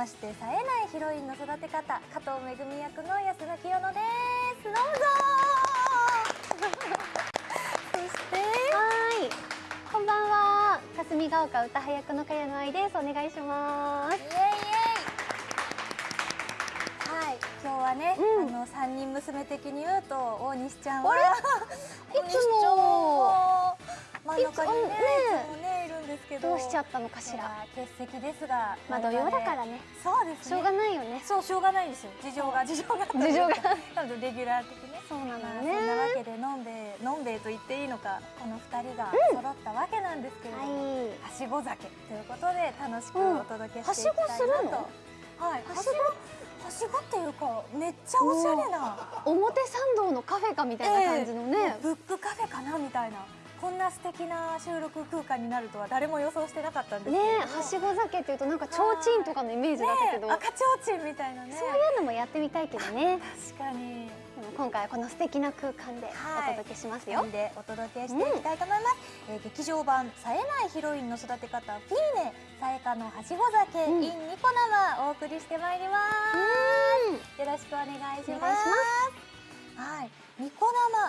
まして冴えないヒロインの育て方加藤めぐみ役の安田清乃です。どうぞ。そして。はい。こんばんは。霞ヶ丘歌羽役の茅野愛です。お願いします。イエイイエイ。はい。今日はね、うん。あの三人娘的に言うと大西ちゃんは。あれ？大西ちゃんも真ん中にねいつもねですけどどうしちゃったのかしら。欠席ですがまあ土曜だからね。そうですね。しょうがないよね。そうしょうがないんですよ。事情が事情が。事情が。多分レギュラー的ね。そうなのね。そんなわけでのんべえのんべえと言っていいのかこの二人が揃ったわけなんですけれども、はしご酒ということで楽しくうん。お届けはしてしいきたいなと、ごするの？はい。はしご？ごはしごっていうかめっちゃおしゃれな。表参道のカフェかみたいな感じのね、ええブックカフェかなみたいなこんな素敵な収録空間になるとは誰も予想してなかったんですけねはしご酒っていうとなんか提灯とかのイメージだったけど、ね赤ちょうちんみたいなね。そういうのもやってみたいけどね。確かに。でも今回はこの素敵な空間ではい。お届けしますよ、でお届けしていきたいと思います、えー劇場版冴えないヒロインの育て方フィーネさえかのはしご酒、うん。in ニコ生お送りしてまいります。よろしくお願いします。はいニコ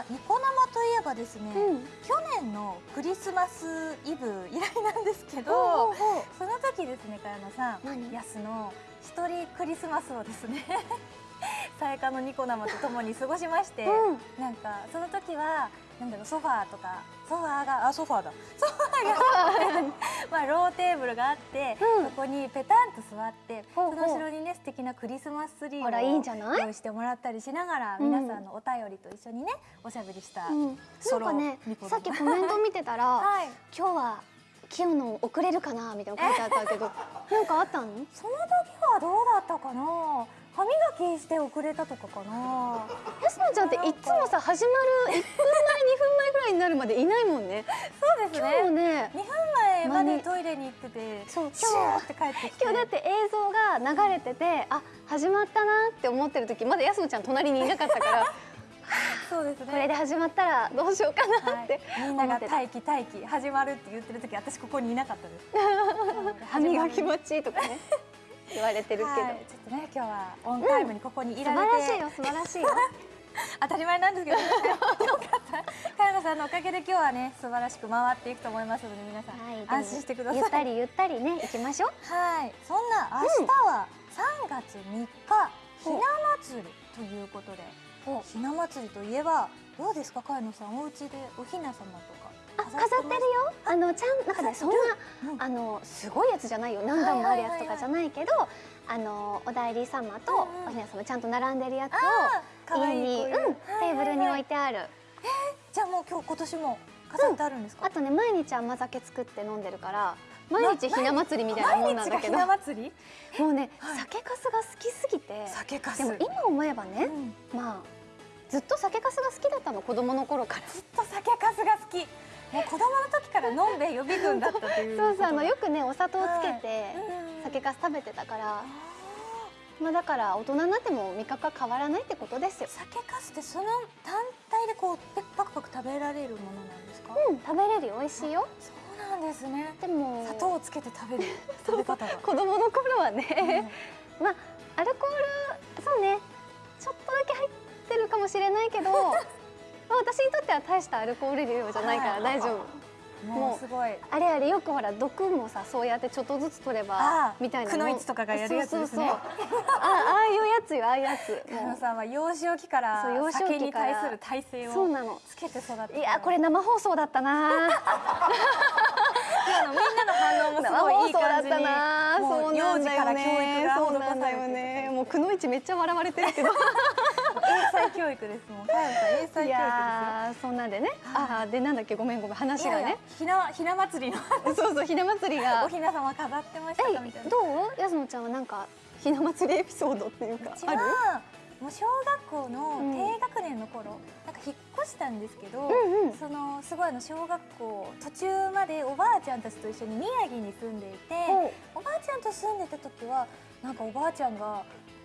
生ニコ生といえばですね、うん。去年のクリスマスイブ以来なんですけど、ほうほうその時ですね、茅野さん、何？やすの一人クリスマスをですね、さやかのニコ生とともに過ごしまして、うん。なんかその時はなんだろうソファーとか。ソファーがあソファーだ。ソファーが まあローテーブルがあって、うん。そこにペタンと座ってその後ろにね素敵なクリスマスツリーをあらいいんじゃない？用意してもらったりしながら、うん皆さんのお便りと一緒にねおしゃべりした、うん、ソロなんかねさっきコメント見てたら はい。今日は清野遅れるかなみたいなの書いてあったけどなんかあったの？その時はどうだったかな？歯磨きして遅れたとかかな。安野ちゃんっていつもさ始まる1分前2分前ぐらいになるまでいないもんね。そうです今日もねね2分前までトイレに行っててそうシューって帰ってきて。今日だって映像が流れててあ始まったなって思ってる時まだ安野ちゃん隣にいなかったから そうですね。これで始まったらどうしようかなはい。って、みんなが待機待機始まるって言ってる時私ここにいなかったです。歯磨き待ちとかね言われてるけど、はいちょっとね今日はオンタイムにここにい素られて、晴らしいよ素晴らしいよ。当たり前なんですけど、ね、よかった。加山さんのおかげで今日はね素晴らしく回っていくと思いますので皆さん、はい、安心してください。ゆったりゆったりね行きましょう。はい、そんな明日は3月3日、ひな祭りということで、ひな祭りといえばどうですか、かやのさん、お家でおひな様と。かあ飾ってるよ。あのちゃんなんかねそんなうん。あのすごいやつじゃないよ。何段もあるやつとかじゃないけどあのお代理様とうんうん。おひな様ちゃんと並んでるやつを家にうんテーブルに置いてある。じゃあもう今日今年も飾ってあるんですか、あとね毎日甘酒作って飲んでるから毎日ひな祭りみたいなもんなんだけど。もうねはい。酒粕が好きすぎて酒かでも今思えばねうん。まあずっと酒粕が好きだったの子供の頃から。ずっと酒かすが好きもう子供の時から飲んべえ予備軍だったというそうそうあのよくねお砂糖つけてうん。酒粕食べてたからあまあだから大人になっても味覚は変わらないってことですよ。ー酒かすってその単体でこうペッパクパク食べられるものなんですか、うん食べれるよ美味しいよ。そうなんですね。でも砂糖をつけて食べる食べ方が。子供の頃はうん。ね、まあアルコールそうねちょっとだけ入ってるかもしれないけど まあ私にとっては大したアルコール量じゃないから大丈夫。もうすごい。あれあれよくほら毒もさそうやってちょっとずつ取れあばあみたいな。くのいちとかがやるやつですね。そうそうそう。あああいうやつよああいうやつ。加も野さんは幼少期から酒に対する耐性をつけて育っていやこれ生放送だったな。今のみんなの反応もすごいいい送だった感じにな。もそう幼児から教育がそう施されてるね。もうくのいちめっちゃ笑われてるけど英才教育ですもん。かやさん英才教育ですよ。いやーそんなんでね。ああでなんだっけごめんごめん話がね。ひなひな祭りのそうそうひな祭りが。おひな様飾ってましたかみたいな。えどう？やすのちゃんはなんかひな祭りエピソードっていうかある？はもう小学校のうん低学年の頃、なんか引っ越したんですけど、うんうん。そのすごいあの小学校途中までおばあちゃんたちと一緒に宮城に住んでいて、ほおばあちゃんと住んでた時はなんかおばあちゃんが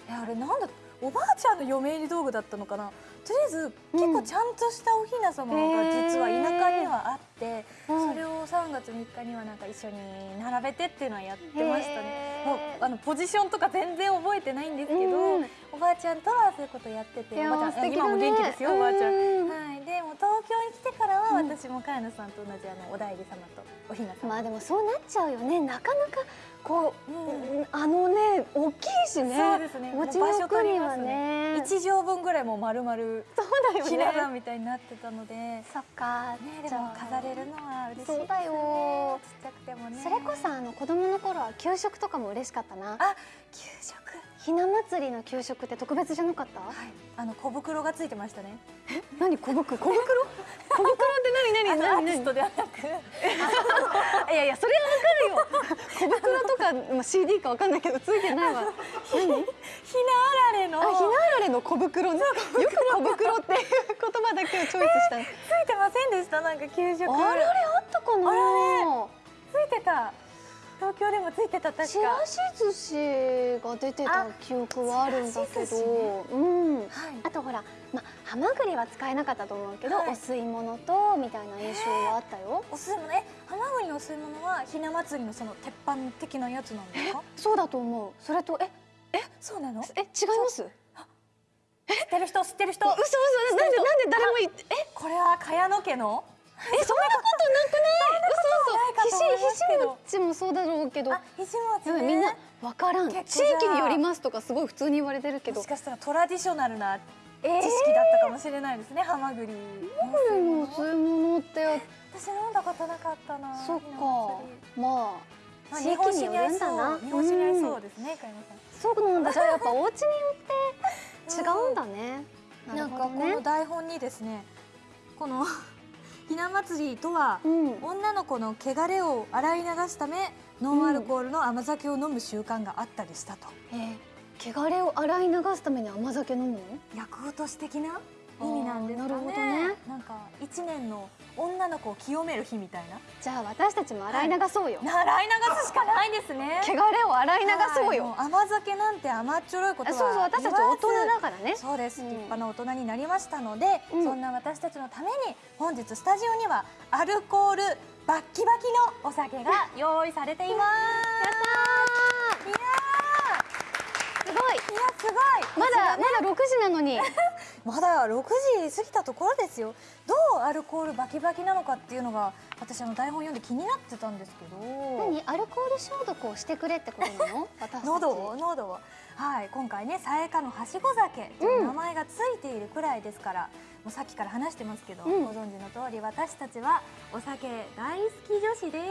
えあれなんだおばあちゃんの嫁入り道具だったのかな。とりあえず結構ちゃんとしたお雛様が実は田舎にはあって、うん。それを3月3日にはなんか一緒に並べてっていうのはやってましたね。もうあのポジションとか全然覚えてないんですけど、うん。おばあちゃんとはそういうことやってて、おばあちゃん今も元気ですよ、おばあちゃん。うんはい、でも東京に来てからはうん。私も茅野さんと同じあのお代理様とお雛様。まあでもそうなっちゃうよね。なかなかこう、うんあのね大きいしねそうですね。持ちの奥にはね。一畳分ぐらいもう丸々そうだよ。ひな壇ねみたいになってたので、ね、そっか。でも飾れるのは嬉しいです。ね。そうだよ。ちっちゃくてもね。それこそあの子供の頃は給食とかも嬉しかったな。あ、給食。ひな祭りの給食って特別じゃなかった？はい、あの小袋がついてましたね。何？小袋？小袋？小袋って何？何？何？何？トではなく、いやいやそれはわかるよ。小袋とか、まあ、CD かわかんないけどついてないわ。何？ひなあられの。あ、ひなあられの小袋ね。よく小袋っていう言葉だけをチョイスしたね。ついてませんでした？なんか給食。あられあったかな？あらついてた。東京でもついてた確か。ちらし寿司が出てた記憶はあるんだけど、うん。はい。あとほら、まあ、ハマグリは使えなかったと思うけど、はいお吸い物とみたいな印象はあったよ。お吸い物え、ハマグリのお吸い物はひな祭りのその鉄板的なやつなんですか？そうだと思う。それと、え、そうなの？知っえ、違います？てる人知ってる人。嘘嘘、なんで、なんで誰もえ、これは茅野家の？え、そんなことなくない。嘘ないかと思いますけど嘘、ひし、ひしもそうだろうけど。あ、ひしもちね。みんなわからん。地域によりますとかすごい普通に言われてるけど。もしかしたらトラディショナルな知え識だったかもしれないですね、ハマグリ。これの吸い物って。私飲んだことなかったな。そっか。ひな祭りままああ、地域によるんだな。日本酒に合いそう。ですね、かやまそうなんだ。じゃあやっぱお家によって違うんだね、さん。なんかこの台本にですね、このひな祭りとはうん。女の子の汚れを洗い流すためノンアルコールの甘酒を飲む習慣があったりしたと。えー汚れを洗い流すために甘酒飲むの？薬落とし的な意味なんですかね。なるほどね。なんか一年の女の子を清める日みたいな。じゃあ私たちも洗い流そうよ、洗い流すしかないですね。汚れを洗い流そうよ、はいも甘酒なんて甘っちょろいことはあそうそう私たち大人だからね。そうです、うん。立派な大人になりましたので、うん。そんな私たちのために本日スタジオにはアルコールバッキバキのお酒が用意されています。いやすごい。ーいやすごい。まだまだ6時なのに。まだ6時過ぎたところですよ。どうアルコールバキバキなのかっていうのが私あの台本読んで気になってたんですけど。何？アルコール消毒をしてくれってことなの？私喉を喉を。はい今回ねさやかのはしご酒。という名前がついているくらいですから、もうさっきから話してますけど、うん。ご存知の通り私たちはお酒大好き女子で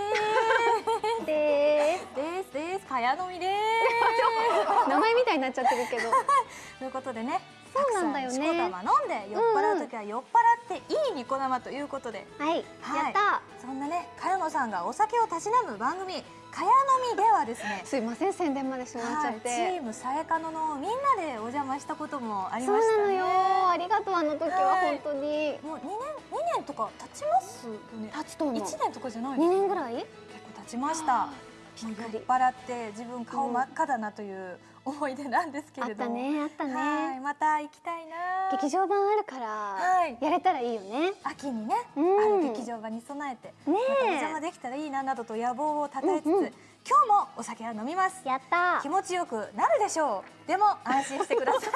です。ですです。かやのみで 名前みたいになっちゃってるけど。す ということでねそうなんだよね。しこたま飲んで酔っ払う時は酔っ払っていいニコ生ということで、はい、はい。やった。そんなね茅野さんがお酒をたしなむ番組「かやのみ」ではですねすいません宣伝までしてもらっちゃはい、チって、ームさやかののみんなでお邪魔したこともありましたね。なのよ。ありがとうあの時ははい。本当に。もう2年二年とか経ちますよね。経つと思う。1年とかじゃない2年ぐらい？結構経ちました酔っ払って自分顔真っ赤だなという思い出なんですけあったれども、ねあったはいねまた行きたいな。劇場版あるから、はい。やれたらいいよね。秋にね、うん。ある劇場場に備えて、ねまたおえ邪魔できたらいいななどと野望をたたえつつ、うんうん。今日もお酒は飲みます。やった。気持ちよくなるでしょう。でも安心してください。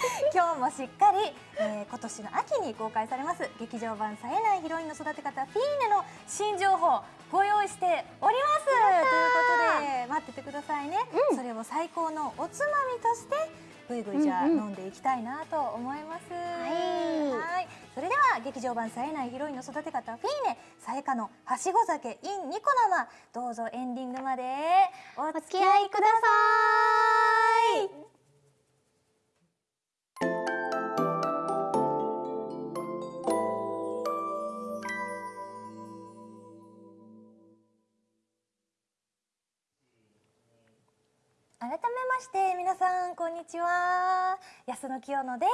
今日もしっかり、えー今年の秋に公開されます劇場版冴えないヒロインの育て方フィーネの新情報ご用意しております。ということで待っててくださいね、うん。それを最高のおつまみとしてぐいぐいじゃ飲んでいきたいなと思います、い。はい。それでは劇場版冴えないヒロインの育て方フィーネさえかのはしご酒 in ニコ生。どうぞエンディングまでお付き合いください改めまして皆さんこんにちは。安野清乃です。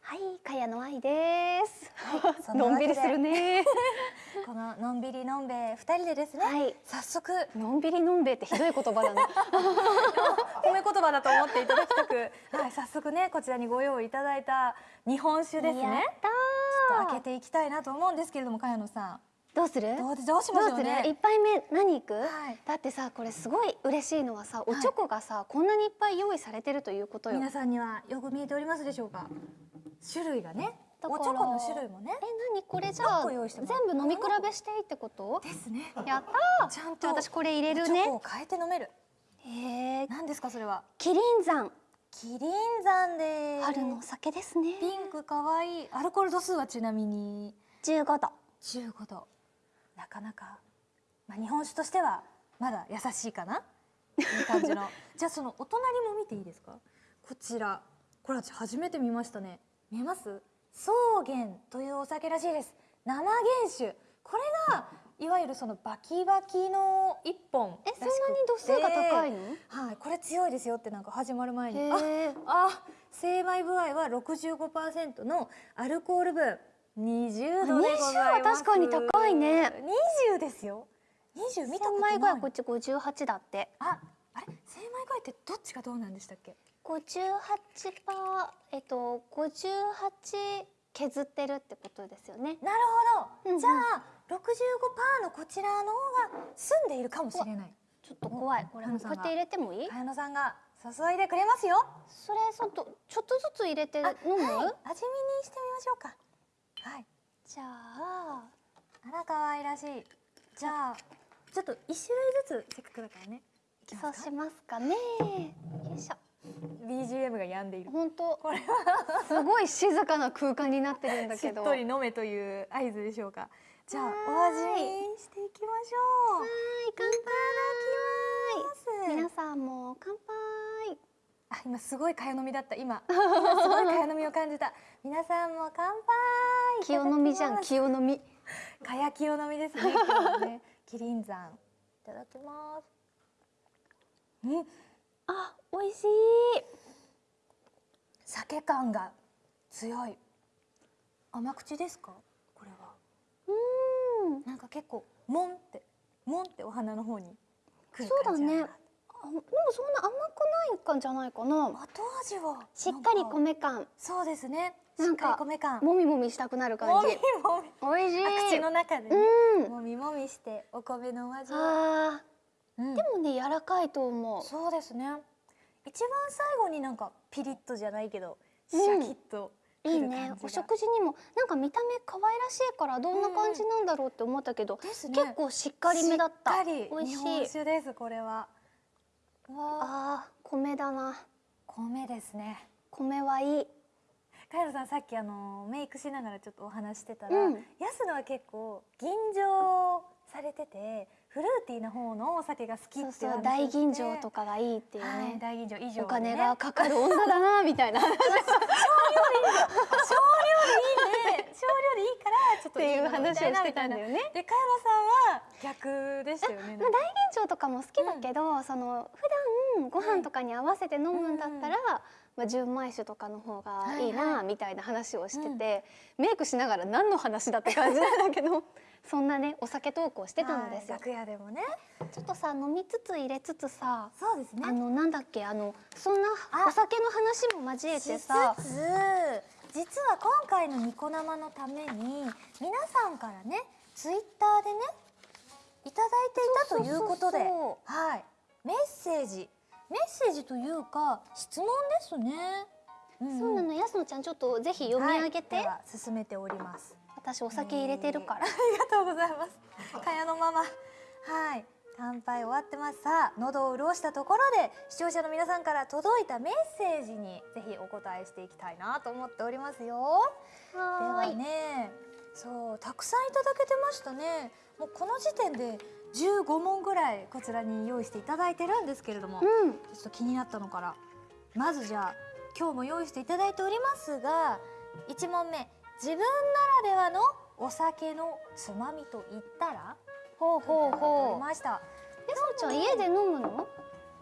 はい、かやの愛です。そんなわけで。のんびりするね。こののんびりのんべえ二人でですね、はい、早速。のんびりのんべえってひどい言葉だね。褒め言葉だと思っていただきたく、はい、早速ねこちらにご用意いただいた日本酒ですやねちょっと開けー。ていきたいなと思うんですけれども茅野さんどうする？どうどうしま？しょうね一杯目何いく？はいだってさこれすごい嬉しいのはさおチョコがさ、こんなにいっぱい用意されてるということよ。皆さんにはよく見えておりますでしょうか？種類がねおチョコの種類もねえ何？これじゃ何あ全部飲み比べしていいってこと？ですねやったー。ちゃんと私これ入れるおチョコね。を変えて飲めるへえ。何ですかそれは？キリン山キリン山で春のお酒ですね。ピンクかわいいアルコール度数はちなみに？十五度。15度なかなか、まあ、日本酒としてはまだ優しいかな？いい感じの。じゃあそのお隣も見ていいですか？こちら。これ私初めて見ましたね。見えます？草原というお酒らしいです。生原酒。これがいわゆるそのバキバキの一本えそんなに度数が高いの？はいこれ強いですよってなんか始まる前に。あ。あ精米部合は65%のアルコール分20度でございます。20は確かに高いね。20ですよ。20見たこと千ない枚ぐらいこっち五十八だって。ああれ？精米具合ってどっちがどうなんでしたっけ？五十八パーえっと五十八削ってるってことですよね。なるほど、うんうん。じゃあ65%のこちらの方が澄んでいるかもしれない。ちょっと怖い。これおこうやって入れてもいい？茅野さんが注いでくれますよ。それちょっとちょっとずつ入れて飲む？はい。味見にしてみましょうかはい。じゃああら可愛らしい。じゃあちょっと一種類ずつせっかくだからね。そうしますかね。よいしょ。BGM が病んでいる。本当。これは。すごい静かな空間になってるんだしけど。っとり飲めという合図でしょうか。じゃあお味見していきましょう。はい。乾いただきます。杯。皆さんも乾杯。あ今すごい茅飲みだった。今。今すごい茅飲みを感じた。皆さんも乾杯清飲みじゃん清飲み。かや清飲みですね今日はね。キリン山。いただきます。うん。あ美味しい。酒感が強い。甘口ですか？これは。うん。なんか結構もんってもんってお花の方にそうだ感じね。あでもそんな甘くないかんじゃないかな。後味はしっかり米感、そうですねなんか米感もみもみしたくなる感じ。もみ美味しい。あ口の中でね、うん。もみもみしてお米のお味を、あうんーでもね柔らかいと思う。そうですね一番最後になんかピリッとじゃないけどシうんャキッとくいいる感じが、ね。お食事にもなんか見た目可愛らしいからどんな感じなんだろうって思ったけど、ですね結構しっかりめだった。しっかり美味し日本ですこれはあー米だな。米ですね米はいい。カイロさんさっきあのメイクしながらちょっとお話してたら、うん安野は結構吟醸されててフルーティーな方のお酒が好きっていう大吟醸とかがいいっていうはい、ね。大吟醸以上、ね、お金がかかる女だなみたいな。少量でいいね少量でいいからちょっとっていうの話をしてたんだよね。でカエロさんは逆でしたよねまあ、大吟醸とかも好きだけど、その普段ご飯とかに合わせて飲むんだったら、まあ、純米酒とかの方がいいなみたいな話をしてて、メイクしながら何の話だって感じなんだけど そんなねお酒トークをしてたんですよ。はい楽屋でもね。ちょっとさ飲みつつ入れつつさそうですね。あのなんだっけあのそんなあ。お酒の話も交えてさ。しつつ実は今回のニコ生のために皆さんからねツイッターでねいただいていたということではい。メッセージメッセージというか質問ですね、んんそうなの安野ちゃんちょっとぜひ読み上げて、はい進めております私お酒入れてるからあ。りがとうございます。かやのママ。はい。乾杯終わってます。さあ、喉を潤したところで、視聴者の皆さんから届いたメッセージに、ぜひお答えしていきたいなと思っておりますよ。ではね、そう、たくさんいただけてましたね。もうこの時点で15問ぐらいこちらに用意していただいてるんですけれども、うん。ちょっと気になったのからまずじゃあ今日も用意していただいておりますが1問目自分ならではのお酒のつまみと言ったら？ほうほうほう。りました安野ちゃん家で飲むの？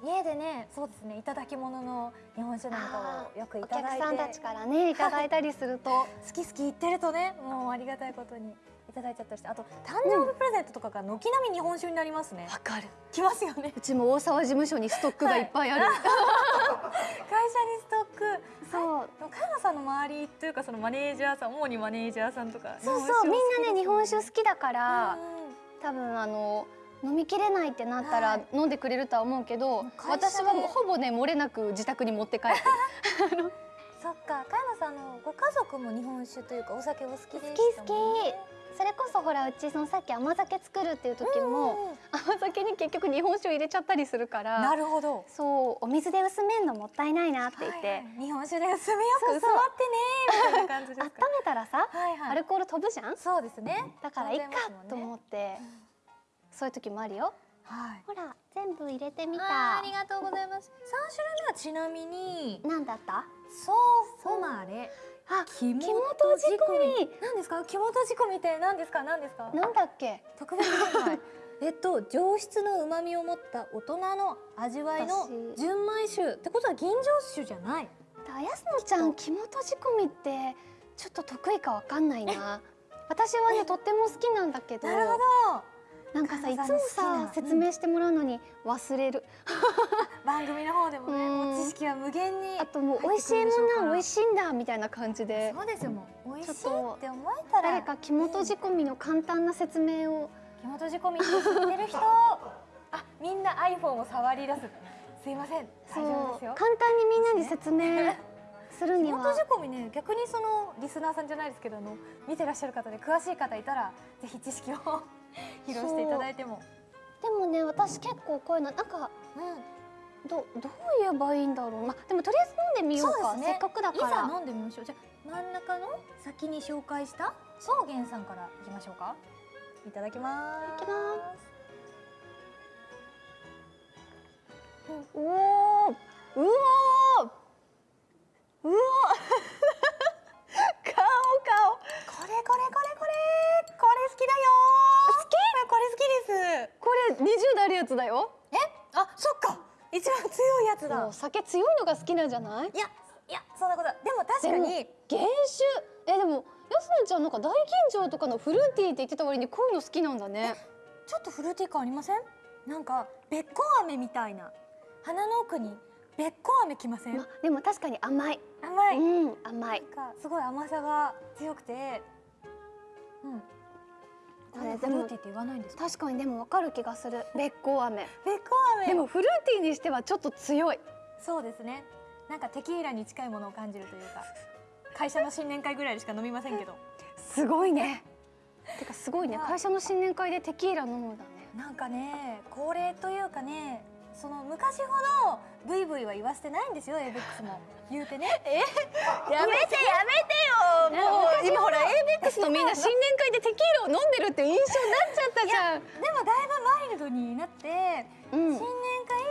家でねそうですねいただき物の日本酒なんかをよくいおただいて客さんたちからねいただいたりすると 好き好き言ってるとねもうありがたいことにいただいちゃったりしてあと誕生日プレゼントとかが軒並み日本酒になりますね、わかる。きますよね。うちも大沢事務所にストックがいっぱいある、会社にストック。そう。加山さんの周りというかそのマネージャーさん主にマネージャーさんとかそうそうみんなね日本酒好きだから、うん多分あの飲みきれないってなったらはい。飲んでくれるとは思うけど、会社で。私はほぼね漏れなく自宅に持って帰って そっか加山さんのご家族も日本酒というかお酒お好きで好したきもんね。好きそれこそほらうちそのさっき甘酒作るっていう時も、うんうん。甘酒に結局日本酒を入れちゃったりするからなるほど。そうお水で薄めんのもったいないなって言って、はいはい。日本酒で薄めよくそうそう薄まってねみたいな感じです温かめたらさ、はいはい。アルコール飛ぶじゃん？そうですね。だからいっかとう思って、そういう時もあるよ。はい。ほら全部入れてみた。ありがとうございます。三種類目はちなみになんだった？ソーフォマレあ肝肝とじ込み。何ですか？肝とじ込みって何ですか？何ですか？なんだっけ？特別展開 えっと上質の旨味を持った大人の味わいの私。純米酒ってことは吟醸酒じゃない。あやすのちゃん肝とじ込みってちょっと得意かわかんないな。私はねとっても好きなんだけど。なるほどなんかさいつもさ説明してもらうのに忘れる、番組の方でもね知識は無限にあともう美味しいものは美味しいんだみたいな感じで。そうですよもう美味しいちょって思えたら。誰か肝とじ込みの簡単な説明を。肝とじ込みって知ってる人。あみんな iPhone を触り出す。すいません。そ大丈夫ですよ。う。簡単にみんなに説明するには。肝とじ込みね逆にそのリスナーさんじゃないですけどあの見てらっしゃる方で詳しい方いたらぜひ知識を 披露していただいても。でもね私結構こういうのなんかうん。どどう言えばいいんだろう。まあでもとりあえず飲んでみようか。ね。せっかくだいざから飲んでみましょう。じゃあ真ん中の先に紹介した草原さんからいきましょうか。いただきます。いきます。おおうおうお 顔顔。これこれこれこれ。これ好きだよれ好きです。これ20代あるやつだよ。え？あそっか。一番強いやつだ。酒強いのが好きなんじゃない？いやいやそんなことは。でも確かに。原酒。えでもやすのちゃんなんか大吟醸とかのフルーティーって言ってた割にこういうの好きなんだね。ちょっとフルーティー感ありません？なんかべっこう飴みたいな。鼻の奥にべっこう飴きません、までも確かに甘い、甘い、うん甘い。なんかすごい甘さが強くて。うんこれねでもフルーティーって言わないんですか？確かにでもわかる気がする。べっこう飴べっこう飴でもフルーティーにしてはちょっと強い。そうですね。なんかテキーラに近いものを感じるというか会社の新年会ぐらいでしか飲みませんけど。すごいね。てかすごいね。はい会社の新年会でテキーラ飲むんだね。なんかね恒例というかねその昔ほどブイブイは言わせてないんですよエイベックスも。言うてね。やめてやめてよもう。今ほら ABEX のみんな新年会でテキーラを飲んでるっていう印象になっちゃったじゃん。でもだいぶマイルドになって、うん。新年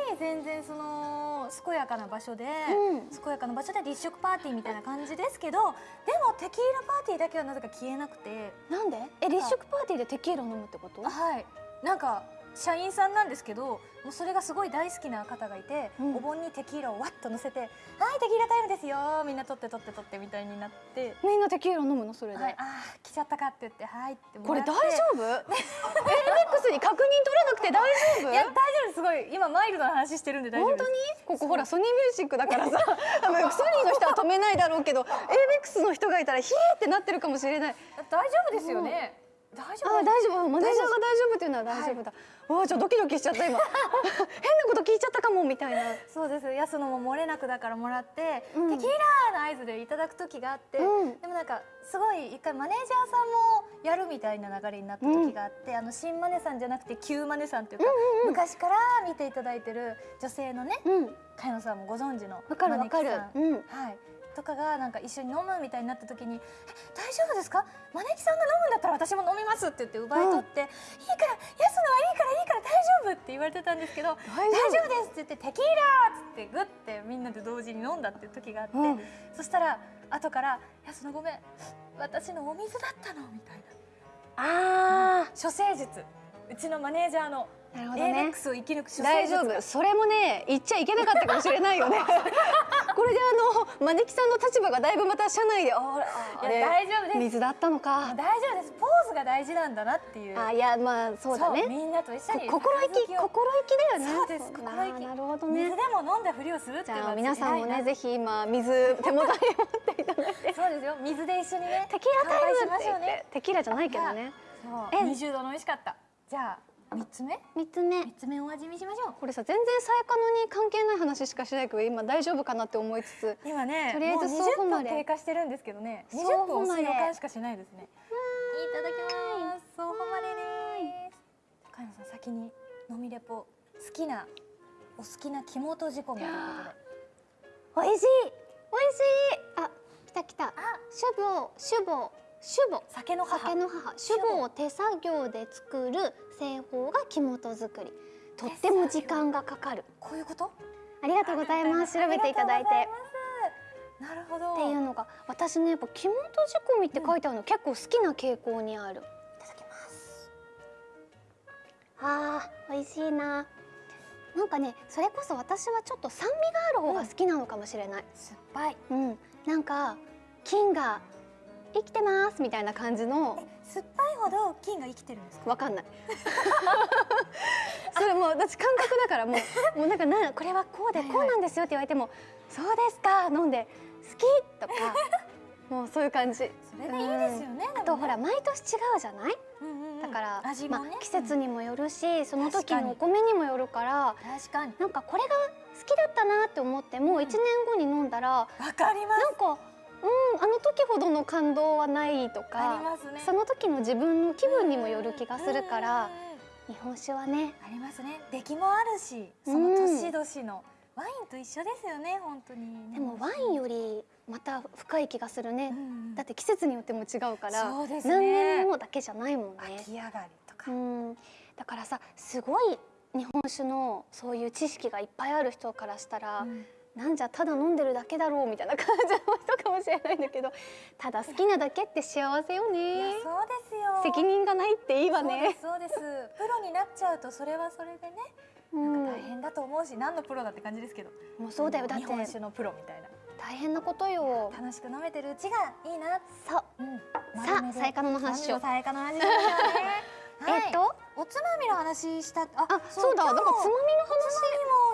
会全然その健やかな場所で、うん。健やかな場所で立食パーティーみたいな感じですけどでもテキーラパーティーだけはなぜか消えなくて。なんで？え立食パーティーでテキーラ飲むってこと？はい。なんか社員さんなんですけどもうそれがすごい大好きな方がいて、うん。お盆にテキーラをわっと乗せて「はいテキーラタイムですよみんな取って取って取って」みたいになってみんなテキーラ飲むの？それで、はい、あー来ちゃったかって言って「はい」ってもこれ大丈夫？ABEX に確認取らなくて大丈夫？いや大丈夫ですすごい。今マイルドな話してるんで大丈夫本当に？ここほらソニーミュージックだからさ。ソニーの人は止めないだろうけど ABEX の人がいたらヒーってなってるかもしれない。大丈夫ですよね、大丈夫？あ大丈夫。マネージャーが大丈夫っていうのは大丈夫だ、わあちょっとドキドキしちゃった今。変なこと聞いちゃったかもみたいな。そうです。安野も漏れなくだからもらって、うん。テキーラの合図でいただく時があって、うん。でもなんかすごい一回マネージャーさんもやるみたいな流れになった時があって、あの新マネさんじゃなくて旧マネさんっていうか、昔から見ていただいてる女性のねうん。茅野さんもご存知のわかるわかる。マネキさん。うん。はいとかがなんか一緒に飲むみたいになった時に「え大丈夫ですか？マネキさんが飲むんだったら私も飲みます」って言って奪い取って「いいから安野はいいからいいから大丈夫」って言われてたんですけど「大大丈夫です」って言って「テキーラ!」っつってグッてみんなで同時に飲んだっていう時があって、うん。そしたら後から「安野ごめん私のお水だったの」みたいな。あ処世術。うちのマネージャーのーなるほどね。AMAX を生き抜く主大丈夫。それもね言っちゃいけなかったかもしれないよね。これであの招きさんの立場がだいぶまた社内であああいや大丈夫です。水だったのか。大丈夫です。ポーズが大事なんだなっていう。あいやまあそうだね。みんなと一緒にこ心意気心意気だよね。そうです心意気。なるほど水ねでも飲んだふりをするってじいうのは皆さんもねぜひ今水手元に持っていただいて。そうですよ。水で一緒にねテキーラタイムって言って。テキーラじゃないけどね。そう。え20度の美味しかった。じゃあ三つ目？三つ目。三つ目お味見しましょう。これさ全然サイカノに関係ない話しかしないけど今大丈夫かなって思いつつ今ねとりあえずもう20ソーフマレ分経過してるんですけどね。ソー20フマレ分押す予感しかしないですね。いただきますソーフマレです。高山さん先に飲みレポ好きなお好きな肝と仕込みということで。美味しい。美味しい。あ来た来た。あ。シュボシュボシュボ酒の母。酒の母。シュボを手作業で作る製法が木本作り。とっても時間がかかる。こういうこと？ありがとうございます。調べていただいて。なるほど。っていうのが私ねやっぱ木本仕込みって書いてあるの、結構好きな傾向にある。いただきます。あー美味しいな。なんかねそれこそ私はちょっと酸味がある方が好きなのかもしれない。酸っぱい。うん、なんか菌が生きてますみたいな感じの。え酸っぱいほど菌が生きてるんですか？わかんない。それもう私感覚だからもう もうなんかなこれはこうではいはいこうなんですよって言われてもそうですか飲んで好きとか もうそういう感じ。それでいいですよねあとほら毎年違うじゃない？うんうんうん。だから、ね、まあ、季節にもよるしその時のお米にもよるから確かに。なんかこれが好きだったなって思っても1年後に飲んだらわかります。なんかうんあの時ほどの感動はないとかね。その時の自分の気分にもよる気がするから日本酒はね。ありますね。出来もあるしその年々のワインと一緒ですよね本当に。でもワインよりまた深い気がするね。うんうんだって季節によっても違うからね。何年もだけじゃないもんね。秋上がりとか。うん。だからさすごい日本酒のそういう知識がいっぱいある人からしたら、うんなんじゃただ飲んでるだけだろうみたいな感じの人かもしれないんだけどただ好きなだけって幸せよいねやそうですよ。責任がないっていいわね。すそうです。プロになっちゃうとそれはそれでねうん。なんか大変だと思うし何のプロだって感じですけど。もうそうだよ。だって日本酒のプロみたいな。大変なことよ。楽しく飲めてるうちがいいな。そううん。さあサイカノの話しようさやかの話しましょうね。はい。えっとおつまみの話したああそうだなんかつまみの話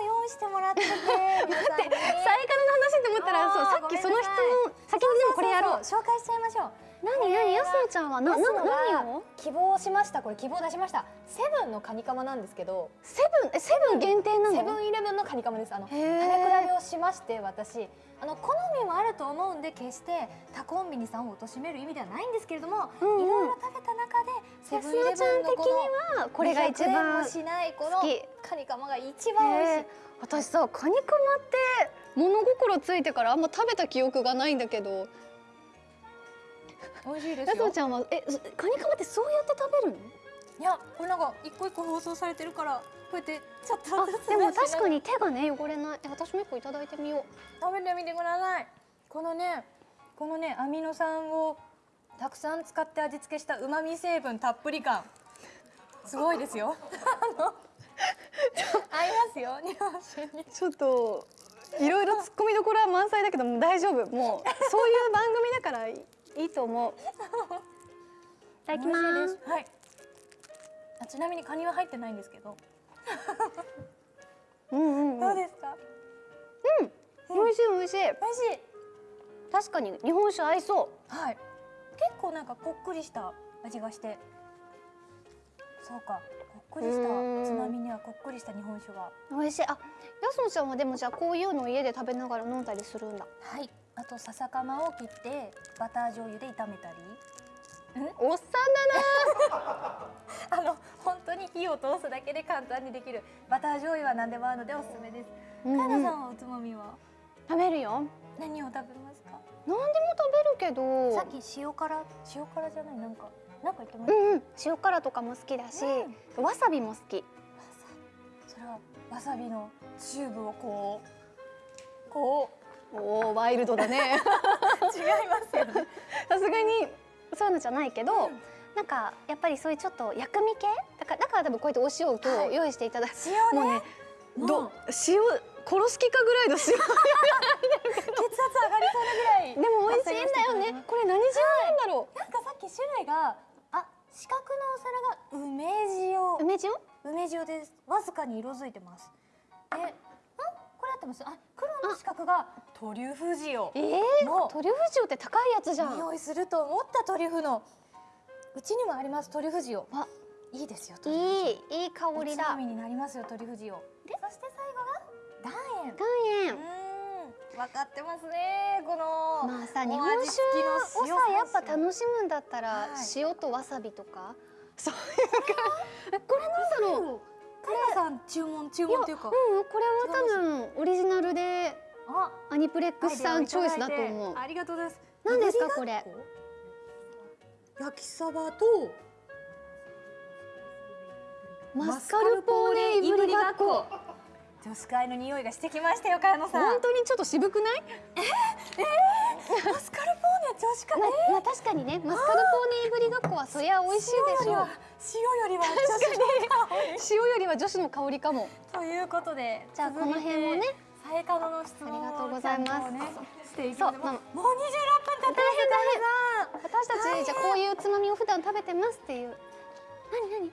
も用意してもらってて。皆さんにサイカノの話って思ったらそうさっきその質問先にでもこれやろう紹介しちゃいましょう何何やすのちゃんは何を？希望しました。これ希望出しました。セブンのカニカマなんですけどセブンえセブン限定なの？セブンイレブンのカニカマです。あの食べ比べをしまして私。あの好みもあると思うんで決して他コンビニさんを貶める意味ではないんですけれども、うんうん。いろいろ食べた中でセブンイレのちゃん的ブンのこにはこれが一200円番もしないカニカマが一番美味しい。私さカニカマって物心ついてからあんま食べた記憶がないんだけど美味しいですよ。やすのちゃんはえそカニカマってそうやって食べるの？いやこれなんか一個一個放送されてるからこうやってちょっあとでも確かにに手がね汚れない。え私も一個いただいてみよ食べてみてください。このねこのねアミノ酸をたくさん使って味付けした旨味成分たっぷり感。すごいですよ。合いますよ。日本酒に。うちょっといろいろ突っ込みどころは満載だけどもう大丈夫。もうそういう番組だからいいと思う。いただきます。はい。あちなみにカニは入ってないんですけど、うんうん、うん、どうですか？美味しい美味しい。美味しい。確かに日本酒合いそはい。結構なんかこっくりした味がして。そうか。こっくりしたうん。つまみにはこっくりした日本酒が。う美味しい。あやすのちゃんはでもじゃあこういうのを家で食べながら飲んだりするんだ。はいあと笹かまを切ってバター醤油で炒めたり。おっさ あの本当に火を通すだけで簡単にできる。バター醤油は何でも合うのでおすすめです。うんうん。んはおつまみは？食べるよ。何を食べますか？何でも食べるけど。さっき塩辛塩辛じゃない？なんかなんか言ってました？うんうん。塩辛とかも好きだし、わさびも好き。それはわさびのチューブをこうこうおおワイルドだね。違いますよね。さすがにそういうのじゃないけど、なんかやっぱりそういうちょっと薬味系？だからだから多分こうやってお塩を今はい。日用意していただいて、塩ね。もうねど塩殺す気かぐらいの塩。血圧上がりそうなぐらいでも美味しいんだよね。これ何塩なんだろなんかさっき種類があ四角のお皿が梅塩。う梅塩？梅塩ですわずかに色づいてます。でんこれ合ってます。あ黒の四角がトリュフ塩。えー、もうトリュフ塩って高いやつじゃん。匂いすると思ったトリュフの。うちにもありますトリュフ塩。あいいですよトリュフ塩。いいいい香りだ。になりますよトリュフ塩。でそして最後が岩塩。岩塩。うん分かってますねこのまあさお日本酒をさやっぱ楽しむんだったら、はい。塩とわさびとか？そういうかえこれなんだろうカイナさん注文注文っていうか。うんこれは多分オリジナルであアニプレックスさんチョイスだと思う。ありがとうございます。何ですかこれ？焼きサバとマスカルポーネいぶりがっこ女子会の匂いがしてきましたよ茅野さん。本当にちょっと渋くない？マスカルポーネ女子会？ままあ確かにねマスカルポーネいぶりがっこはそりゃ美味しいでしょう。塩よりは塩よりは女子の香りかも。ということでじゃあこの辺もね。さえかのの質問をありがとうございます。そう。まあますもう26分経ってます私たちじゃあこういうつまみを普段食べてますっていう。何何？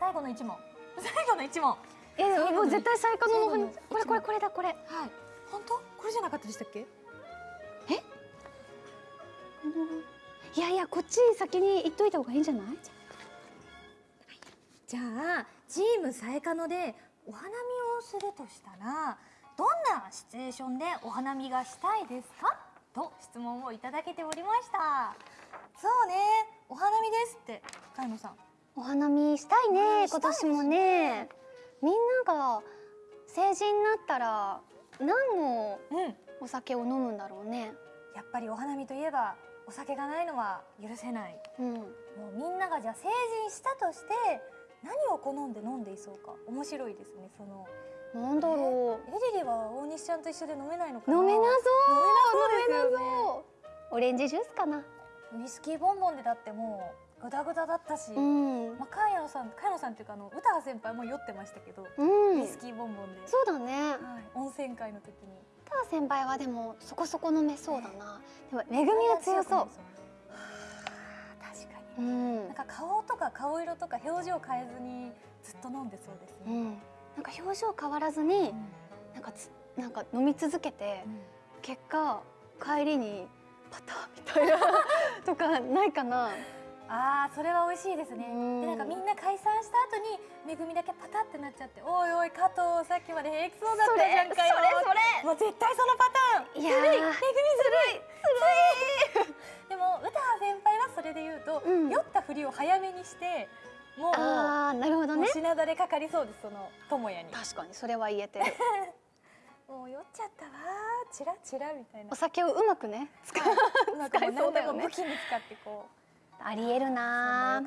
最後の一問。最後の一問はえもう絶対最下ののこれこれこれだこれ。い。本当？これじゃなかったでしたっけ？いやいやこっち先に言っといた方がいいんじゃない？じゃあチームさえかのでお花見をするとしたらどんなシチュエーションでお花見がしたいですか？と質問をいただけておりました。そうね。お花見ですって茅野さん。お花見したいねね。今年もねみんなが成人になったら何のうんお酒を飲むんだろうね。やっぱりお花見といえばお酒がないのは許せない。うん。もうみんながじゃあ成人したとして何を好んで飲んでいそうか。面白いですねその。なんだろエリリは大西ちゃんと一緒で飲めないのか飲めなそう。飲めなそうね。オレンジジュースかな。ウイスキーボンボンでだってもうグダグダだったし、うん。まあ、茅野さん茅野さんっていうかあの歌羽先輩も酔ってましたけど、うん。ウイスキーボンボンで、そうだね。はい、温泉会の時に。ター先輩はでもそこそこ飲めそうだな。でもめぐみは強そう。はあ確かに、うん。なんか顔とか顔色とか表情変えずにずっと飲んでそうですね、うん。なんか表情変わらずになんかつなんか飲み続けて結果帰りにパターみたいなとかないかなああそれは美味しいですね、うん。でなんかみんな解散した後にめぐみだけパタってなっちゃっておいおい加藤さっきまで平気そうだったじゃんかよそれもう絶対そのパターン。いやめぐみずるい。ずるい。でも歌羽先輩はそれで言うと、うん。酔ったふりを早めにしてもうあーなるほどね。品だれかかりそうですその智也に。確かにそれは言えてる。もう酔っちゃったわーチラチラみたいな。お酒をうまくね使う。なんかもう使えそうだよね武器に使ってこうありえるな。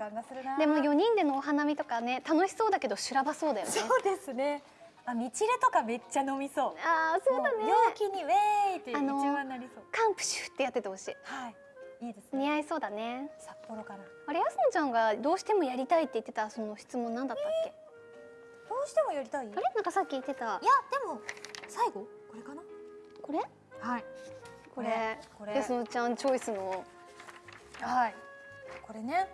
でも4人でのお花見とかね楽しそうだけど修羅場そうだよね。そうですね。あ道レとかめっちゃ飲みそう。ああそうだね。も陽気にウェーイって一あの番なりそう。カンプシュってやっててほしい。はい。いいですね。似合いそうだね。札幌かなあれやすのちゃんがどうしてもやりたいって言ってたその質問なんだったっけ？どうしてもやりたい？いやあれ？なんかさっき言ってた。でも最後？これかな？これ？はい。これ。これ。やすのちゃんチョイスの。はいこれね。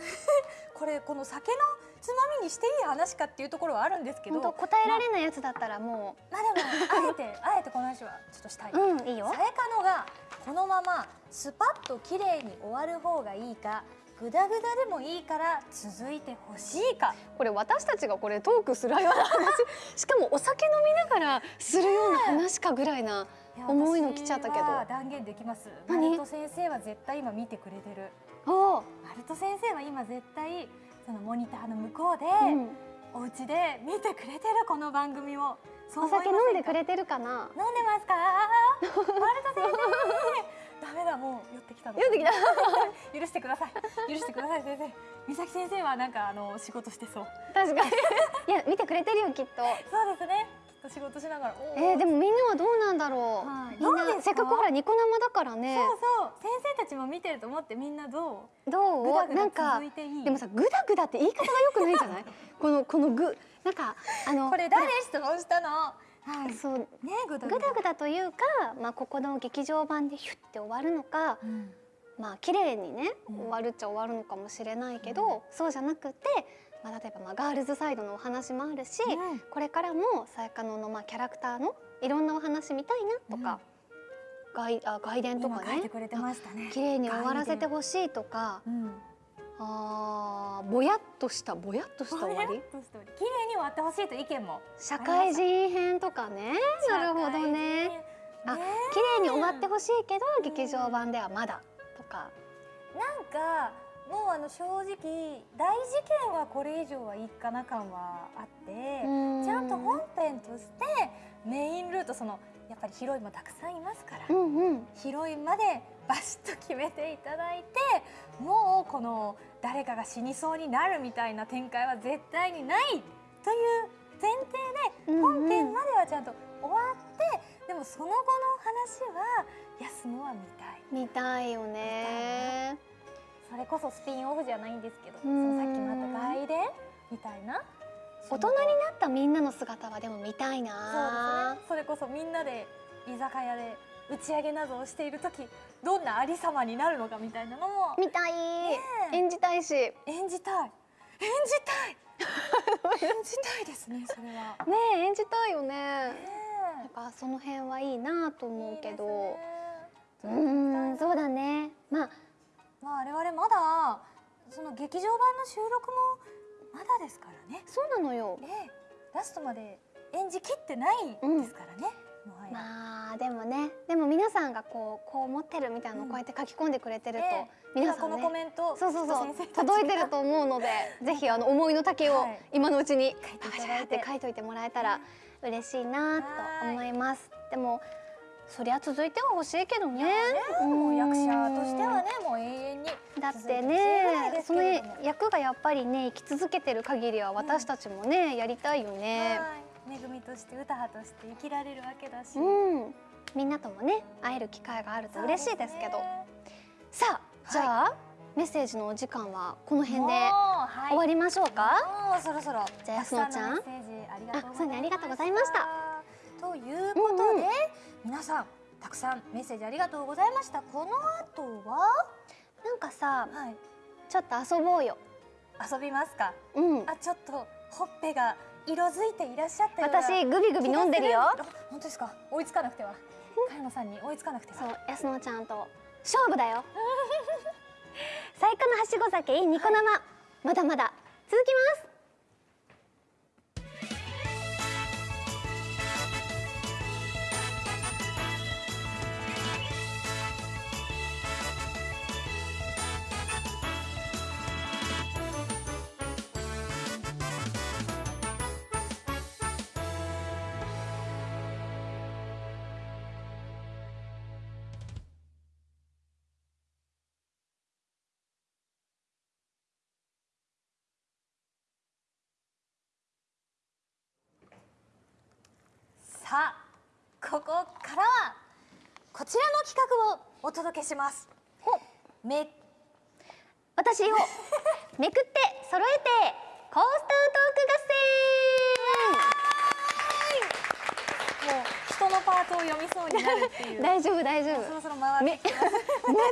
これこの酒のつまみにしていい話かっていうところはあるんですけど。答えられないやつだったらもまあでもあえて あえてこの話はちょっとしたい、ううんいいよ。さえかのがこのままスパッと綺麗に終わる方がいいかグダグダでもいいから続いてほしいか。これ私たちがこれトークするような話。しかもお酒飲みながらするような話かぐらいないや重いの来ちゃったけど。断言できます。マ何ルト先生は絶対今見てくれてるおう、マルト先生は今絶対そのモニターの向こうで、うん、お家で見てくれてるこの番組を。そうお酒飲んでくれてるかな？飲んでますか？マルト先生。ダメだもう寄ってきたの。酔ってきた。許してください。許してください先生。美咲先生はなんかあの仕事してそう。確かに。いや見てくれてるよきっと。そうですね仕事しながらおえー、でもみんなはどうなんだろう、はい。みんなせっかくほらニコ生だからね。そうそう。先生たちも見てると思ってみんなどう？どう？ぐだぐだなんかでもさグダグダって言い方が良くないんじゃない？このこのグなんかあのこれ誰？質問したの。はい。そう。ねぐだグダグダというか、まあ、ここの劇場版でヒュッて終わるのか、うん。まあ綺麗にねうん。終わるっちゃ終わるのかもしれないけど、そうじゃなくて、まあ、例えばまあガールズサイドのお話もあるし、うん。これからもさやかののまあキャラクターのいろんなお話見たいなとか、外あ外伝と今かね書いてくれてましたね。綺麗に終わらせてほしいとかうん。あーぼやっとしたぼやっとした終わり？綺麗に終わってほしいという意見も。社会人編とかね。なるほどね。あね綺麗に終わってほしいけど劇場版ではまだとか。なんかもうあの正直大事件はこれ以上はいいかな感はあってちゃんと本編としてメインルートそのやっぱりヒロインもたくさんいますから、うんうん。ヒロインまでバシッと決めていただいてもうこの誰かが死にそうになるみたいな展開は絶対にないという前提でうん本編まではちゃんと終わって、でもその後の話は休むは見たい。見たいよねそれこそスピンオフじゃないんですけどそうん。のさっきもあった外伝みたいな。大人になったみんなの姿はでも見たいそうなですね。それこそみんなで居酒屋で打ち上げなどをしている時どんなありさまになるのかみたいなのも。見たい、え。演じたいし。ね演じたい。演じたい。演じたいですねそれは。え演じたいよね。やねっぱその辺はいいなとえ思うけど。ね。ーんそうだね。まあまあ我々まだその劇場版の収録もまだですからね。そうなのよ。ええ。ラストまで演じきってないですからね。もはや。まあでもね。でも皆さんがこうこう思ってるみたいなのをこうやって書き込んでくれてると、ええ。この皆さんね。コメントそうそうそう。届いてると思うので ぜひあの思いの丈をはい。今のうちに書いていてて。書いといてもらえたら嬉しいなと思います。でもそりゃ続いては欲しいけどね。ねもう役者としてはねねもう永遠にだってねその役がやっぱりね生き続けてる限りは私たちもねやりたいよね。はい。恵みとして歌派として生きられるわけだし。うん。みんなともね会える機会があると嬉しいですけど。さあじゃあメッセージのお時間はこの辺で終わりましょうか？もうそろそろじゃあ安野ちゃん。メッセージありがとうございました。あそうねありがとうございました。ということで、うんうん皆さんたくさんメッセージありがとうございました。この後は？なんかさはい。ちょっと遊ぼうよ。遊びますか？うん。あちょっとほっぺが色づいていらっしゃった私グビグビ飲んでるよ。本当ですか？追いつかなくては。茅野さんに追いつかなくては。そう安野ちゃんと。勝負だよ。最高のはしご酒ニコ生。まだまだ。続きますこちらの企画をお届けします。め私を めくって揃えてコースタートーク合もう人のパートを読みそうになるっていう戦 大丈夫。大丈そろ夫そろ回ってきます。はい、そんなわ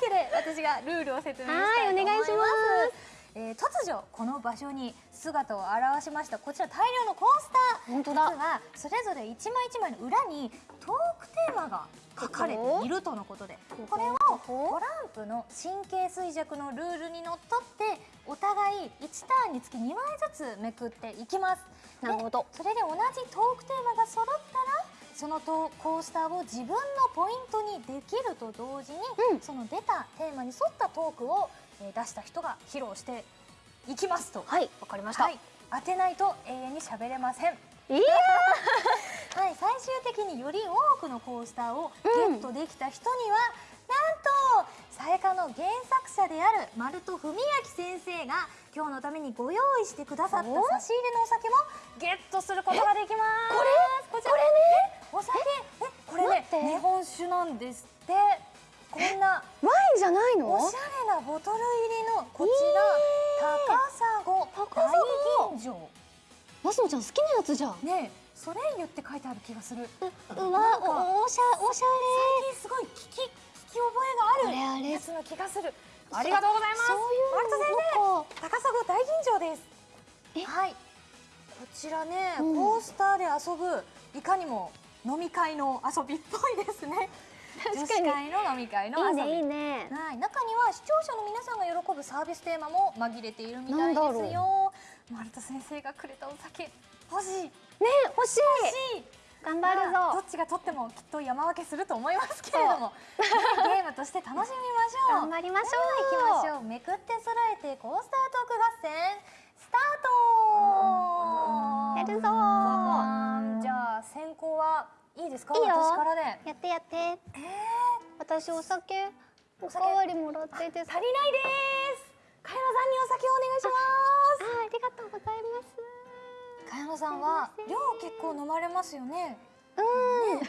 けで私がルールを説明したいと思います。はいお願いしますえー突如この場所に姿を現しました。こちら大量のコースター。本当だ。実はそれぞれ一枚一枚の裏にトークテーマが書かれているとのことでこれをトランプの神経衰弱のルールにのっとってお互い1ターンにつき2枚ずつめくっていきます。でなるほど。それで同じトークテーマが揃ったらそのトーコースターを自分のポイントにできると同時に、うん。その出たテーマに沿ったトークを、えー出した人が披露していきますと。はいわかりました、はい、当てないと永遠に喋れません。いや はい、最終的により多くのコースターをゲットできた人には、なんとさやかの原作者である丸戸文明先生が今日のためにご用意してくださった差し入れのお酒もゲットすることができます。これこれね。お酒？えこれね日本酒なんですってこんなワインじゃないの？おしゃれなボトル入りのこちら、高砂高砂大吟醸マスノちゃん好きなやつじゃん。ねえソレイユって書いてある気がする。うわおおしゃおしゃ最近すごい聞き聞き覚えがあるあれあれ。やつの気がする。ありがとうございます。そういうのか高砂大吟醸です。え？はい。こちらね、うん。コースターで遊ぶいかにも飲み会の遊びっぽいですね女子会の飲み会の遊びいいねね。はい、中には視聴者の皆さんが喜ぶサービステーマも紛れているみたいですよ。丸田先生がくれたお酒欲しい。ね欲しい。欲しい。頑張るぞ。まあどっちが取ってもきっと山分けすると思いますけれども、ゲームとして楽しみましょう。頑張りましょう。行きましょう。めくって揃えてコースタートーク合戦。スタート。やるぞじゃあ先行はいいですか？いいよ私からで。やってやってえー？私お酒おか酒わりもらっていいですか足りないです。茅野さんにお酒をお願いします。あありがとうございます茅野さんは量結構飲まれますよね。うん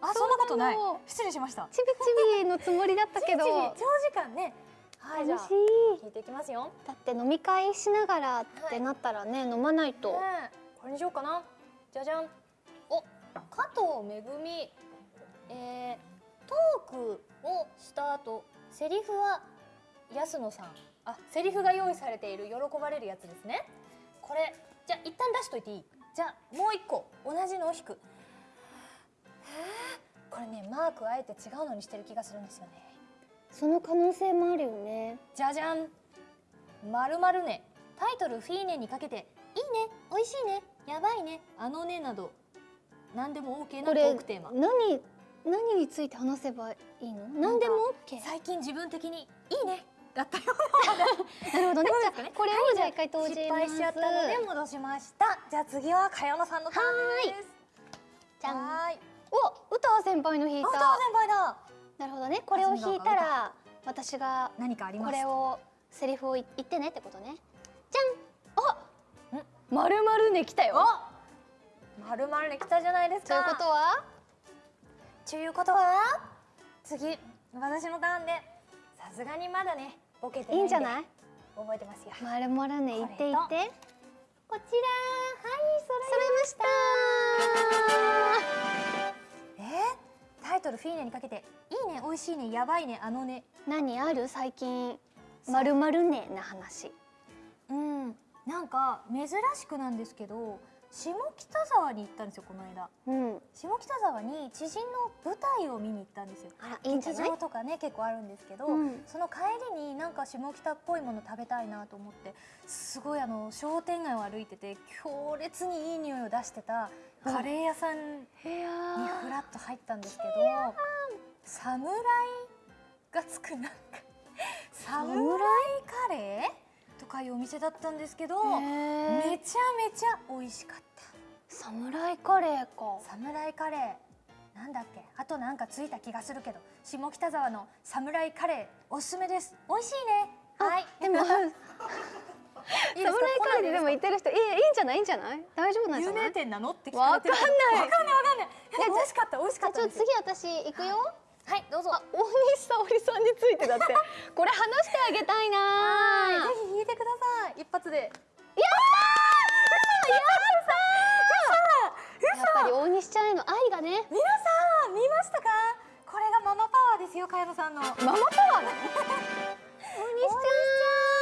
あ、そんなことない。失礼しました。ちびちびのつもりだったけど 長時間ね。はい、楽しい聞いていきますよ。だって飲み会しながらってなったらね、飲まないと、ねえこれにしようかな。じゃじゃん。お、加藤めぐみ。えー、トークをした後、セリフは安野さん。あ、セリフが用意されている喜ばれるやつですね。これ、じゃあ一旦出しといていい？じゃあもう一個同じのを引く。これねマークあえて違うのにしてる気がするんですよね。その可能性もあるよねじゃじゃん。まるまるね。タイトルフィーネにかけて、いいね、美味しいね、やばいね、あのねなど、何でも OK なトークテーマ。何何について話せばいいの？何でも OK 最近自分的にいいね。だったよ。なるほどね。じゃこれをじゃあ一回投じ失ます。敗しちゃったので戻しました。じゃあ次は茅野さんのターンです。じゃん。い。お歌先輩の弾いあ、た歌先輩だ。なるほどね。これを弾いたら私が何かありますこれをセリフを言ってねってことね。じゃん。あまるまるね来たよ。おまるまるね来たじゃないですか。ということは？ということは次私のターンでさすがにまだねボケてないいいんじゃない？覚えてますよ。まるまるね言って言って。こちらはい揃いました。え？ー、タイトルフィーネにかけていいね美味しいねやばいねあのね。何？ある？最近。まるまるねな話。うん。なんか珍しくなんですけど下北沢に行ったんですよこの間。うん。下北沢に知人の舞台を見に行ったんですよ。劇場とかね結構あるんですけど、うん。その帰りになんか下北っぽいもの食べたいなと思ってすごいあの商店街を歩いてて強烈にいい匂いを出してたカレー屋さんにふらっと入ったんですけど侍がつくなんか侍カレー？とかいうお店だったんですけどめちゃめちゃ美味しかった。侍カレーか。侍カレー。なんだっけ？あとなんかついた気がするけど下北沢の侍カレーおすすめです。美味しいね。はい。でも いい侍ですか？カレーででも言ってる人いいいいんじゃない？いいんじゃない？大丈夫なんじゃない？有名店なの？って聞かれてるわかんない。わかんないわかんない。美味しかった。美味しかあちょっと次私行くよはいどうぞ。あ大西沙織さんについてだって。これ話してあげたいなぜひ弾いてください。一発で。やっぱり大西ちゃんへの愛がね。皆さん見ましたか？これがママパワーですよ茅野さんの。ママパワー 大西ちゃん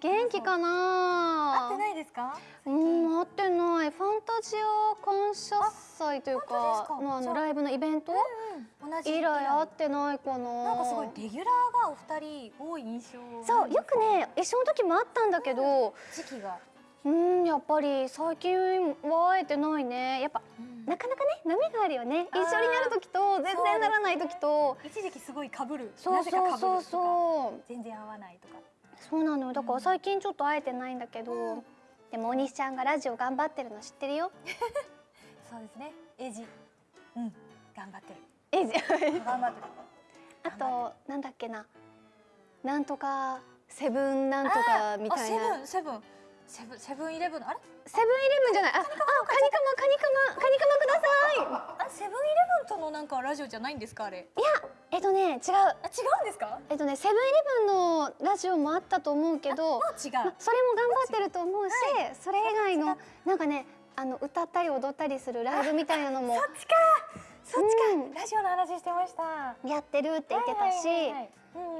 元気か合なってないですか？うん合ってない。ファンタジア感謝祭というかか？のああのライブのイベント？うん同じ。以来会ってないかな。なんかすごいレギュラーがお二人多い印象そうよくね一緒の時もあったんだけど時期が、うんやっぱり最近は会えてないね。やっぱなかなかね波があるよね。一緒になる時と全然ならない時と。一時期すごい被る。そうなぜか被るとか。そうそうそう全然合わないとかそうなのよ。だから最近ちょっと会えてないんだけど、うん。でも大西ちゃんがラジオ頑張ってるの知ってるよ。そうですね。エイジ。うん。頑張ってる。えじ 頑張ってる。あとなんだっけな。なんとかセブンなんとかみあたいな。セブンセブンセブンセブンイレブンのあれ？セブンイレブンじゃない。ああカニカマカニカマ。カニカマください。あセブンイレブンとのなんかラジオじゃないんですかあれ？いやえっとね違う。あ違うんですか？えっとねセブンイレブンのラジオもあったと思うけどまそれも頑張ってると思うし、それ以外のなんかねあの歌ったり踊ったりするライブみたいなのも。そっちか。そっちか、うん。ラジオの話してました。やってるって言ってたし、は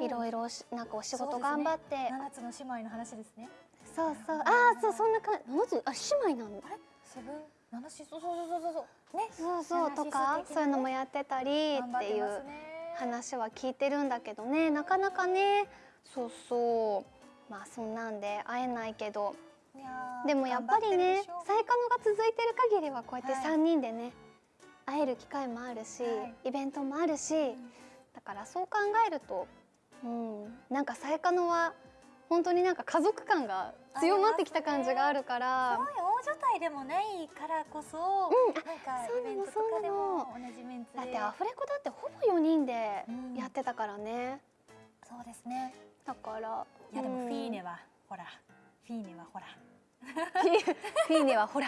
いろいろしなんかお仕事頑張って。七つの姉妹の話ですねそうそう。ああそうそんな感じ七つあ姉妹なんだ。あれ？セブン？七しそうそうそうそうそう。ね。そうそうと七かそういうのもやってたりっていう話は聞いてるんだけどねなかなかねそうそうまあそんなんで会えないけどでもやっぱりね再可能が続いてる限りはこうやってはい3人でね、会える機会もあるし、はいイベントもあるし、だからそう考えると、うん、なんか再可能は本当になんか家族感が強まってきた感じがあるから、すごい大所帯でもないからこそ、うんなんかそうなのイベントとかでも同じメンツで。だってアフレコだってほぼ4人でうん。やってたからね、そうですね。だからいやでもうん。フィーネは、ほら。フィーネはほら。フィーネはほら。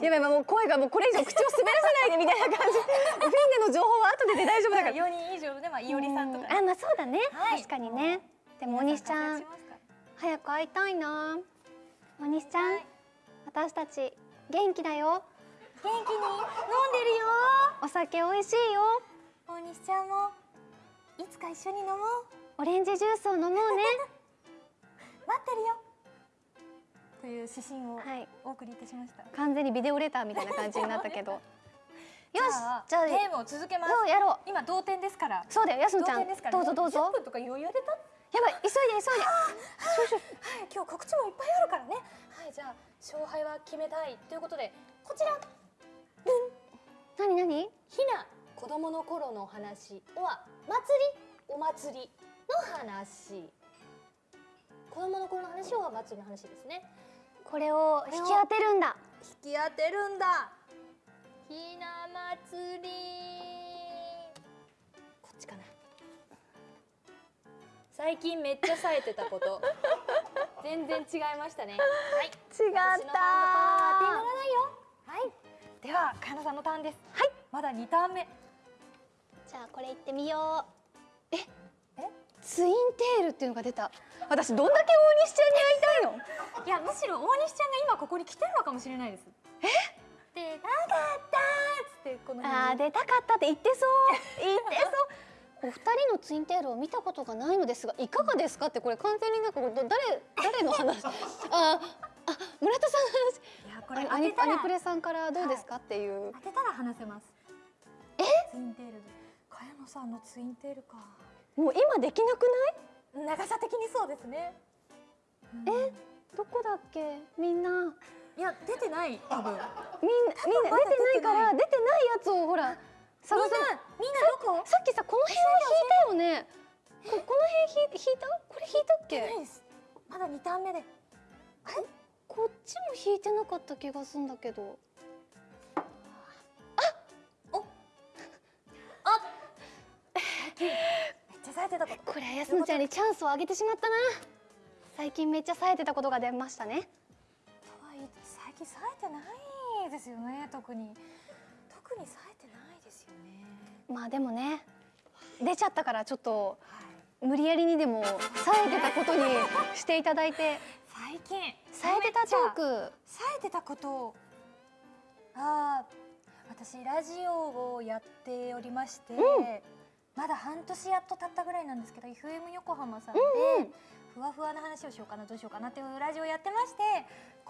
やばいもう声がもうこれ以上口を滑らせないでみたいな感じ。フィーネの情報は後でで大丈夫だから。4人以上でまあいおりさんとか。ね、うあまあそうだね、はい。確かにね。でも大西ちゃん早く会いたいな。大西ちゃん、はい。私たち元気だよ。元気に飲んでるよ。お酒美味しいよ。大西ちゃんもいつか一緒に飲もう。オレンジジュースを飲もうね。待ってるよ。という指針をはい。お送りいたしました、完全にビデオレターみたいな感じになったけど。よ しじゃあゲームを続けます。そうやろう。今同点ですから。そうだよやすのちゃん。どうぞどうぞ。10分とか余裕でたやばい急いで急いで。はい、今日告知もいっぱいあるからね。はい、じゃあ勝敗は決めたい。ということで、こちら。何何？ひな子供の頃の話は祭り？お祭りの話。子供の頃の話は祭りの話ですね。これを引き当てるんだ。引き当てるんだ。ひな祭り。こっちかな最近めっちゃ冴えてたこと。全然違いましたね。はい。違っ私のハンドパワーは手にならたないよ。はい。では、かなさんのターンです。はい。まだ2ターン目。じゃあこれいってみよう。え？え？ツインテールっていうのが出た。私どんだけ大西ちゃんに会いたいの？いや、むしろ大西ちゃんが今ここに来てるのかもしれないです。え？で、なかったーっつって、このあー出たかったって言ってそう。言ってそうお二人のツインテールを見たことがないのですがいかがですかってこれ完全になんか誰誰の話？あーあ村田さんのいや、これ話アニ当てたらアニプレさんからどうですかっていう当てたら話せます。え？ツインテールで。茅野さんのツインテールか。もう今できなくない？長さ的にそうですね。え？どこだっけ？みんないや、出てない。多分。みんなみんな出てないから出出てないやつをほら探さみんなどこ？さっきさこの辺は引いたよね。ここの辺引い引いた？これ引いたっないけです。まだ2ターン目で。こっちも引いてなかった気がするんだけど。めっちゃ冴えてたこと。これやすのちゃんにチャンスをあげてしまったな。最近めっちゃ冴えてたことが出ましたね。とはい。え最近冴えてないですよね。特に。特に冴えてないですよね。まあでもね出ちゃったからちょっとはい。無理やりにでも冴えてたことにしていただいて最近冴えてたトーク冴えてたことをああ私ラジオをやっておりまして、まだ半年やっと経ったぐらいなんですけど FM 横浜さんで、うんふわふわな話をしようかなどうしようかなっていうラジオをやってまして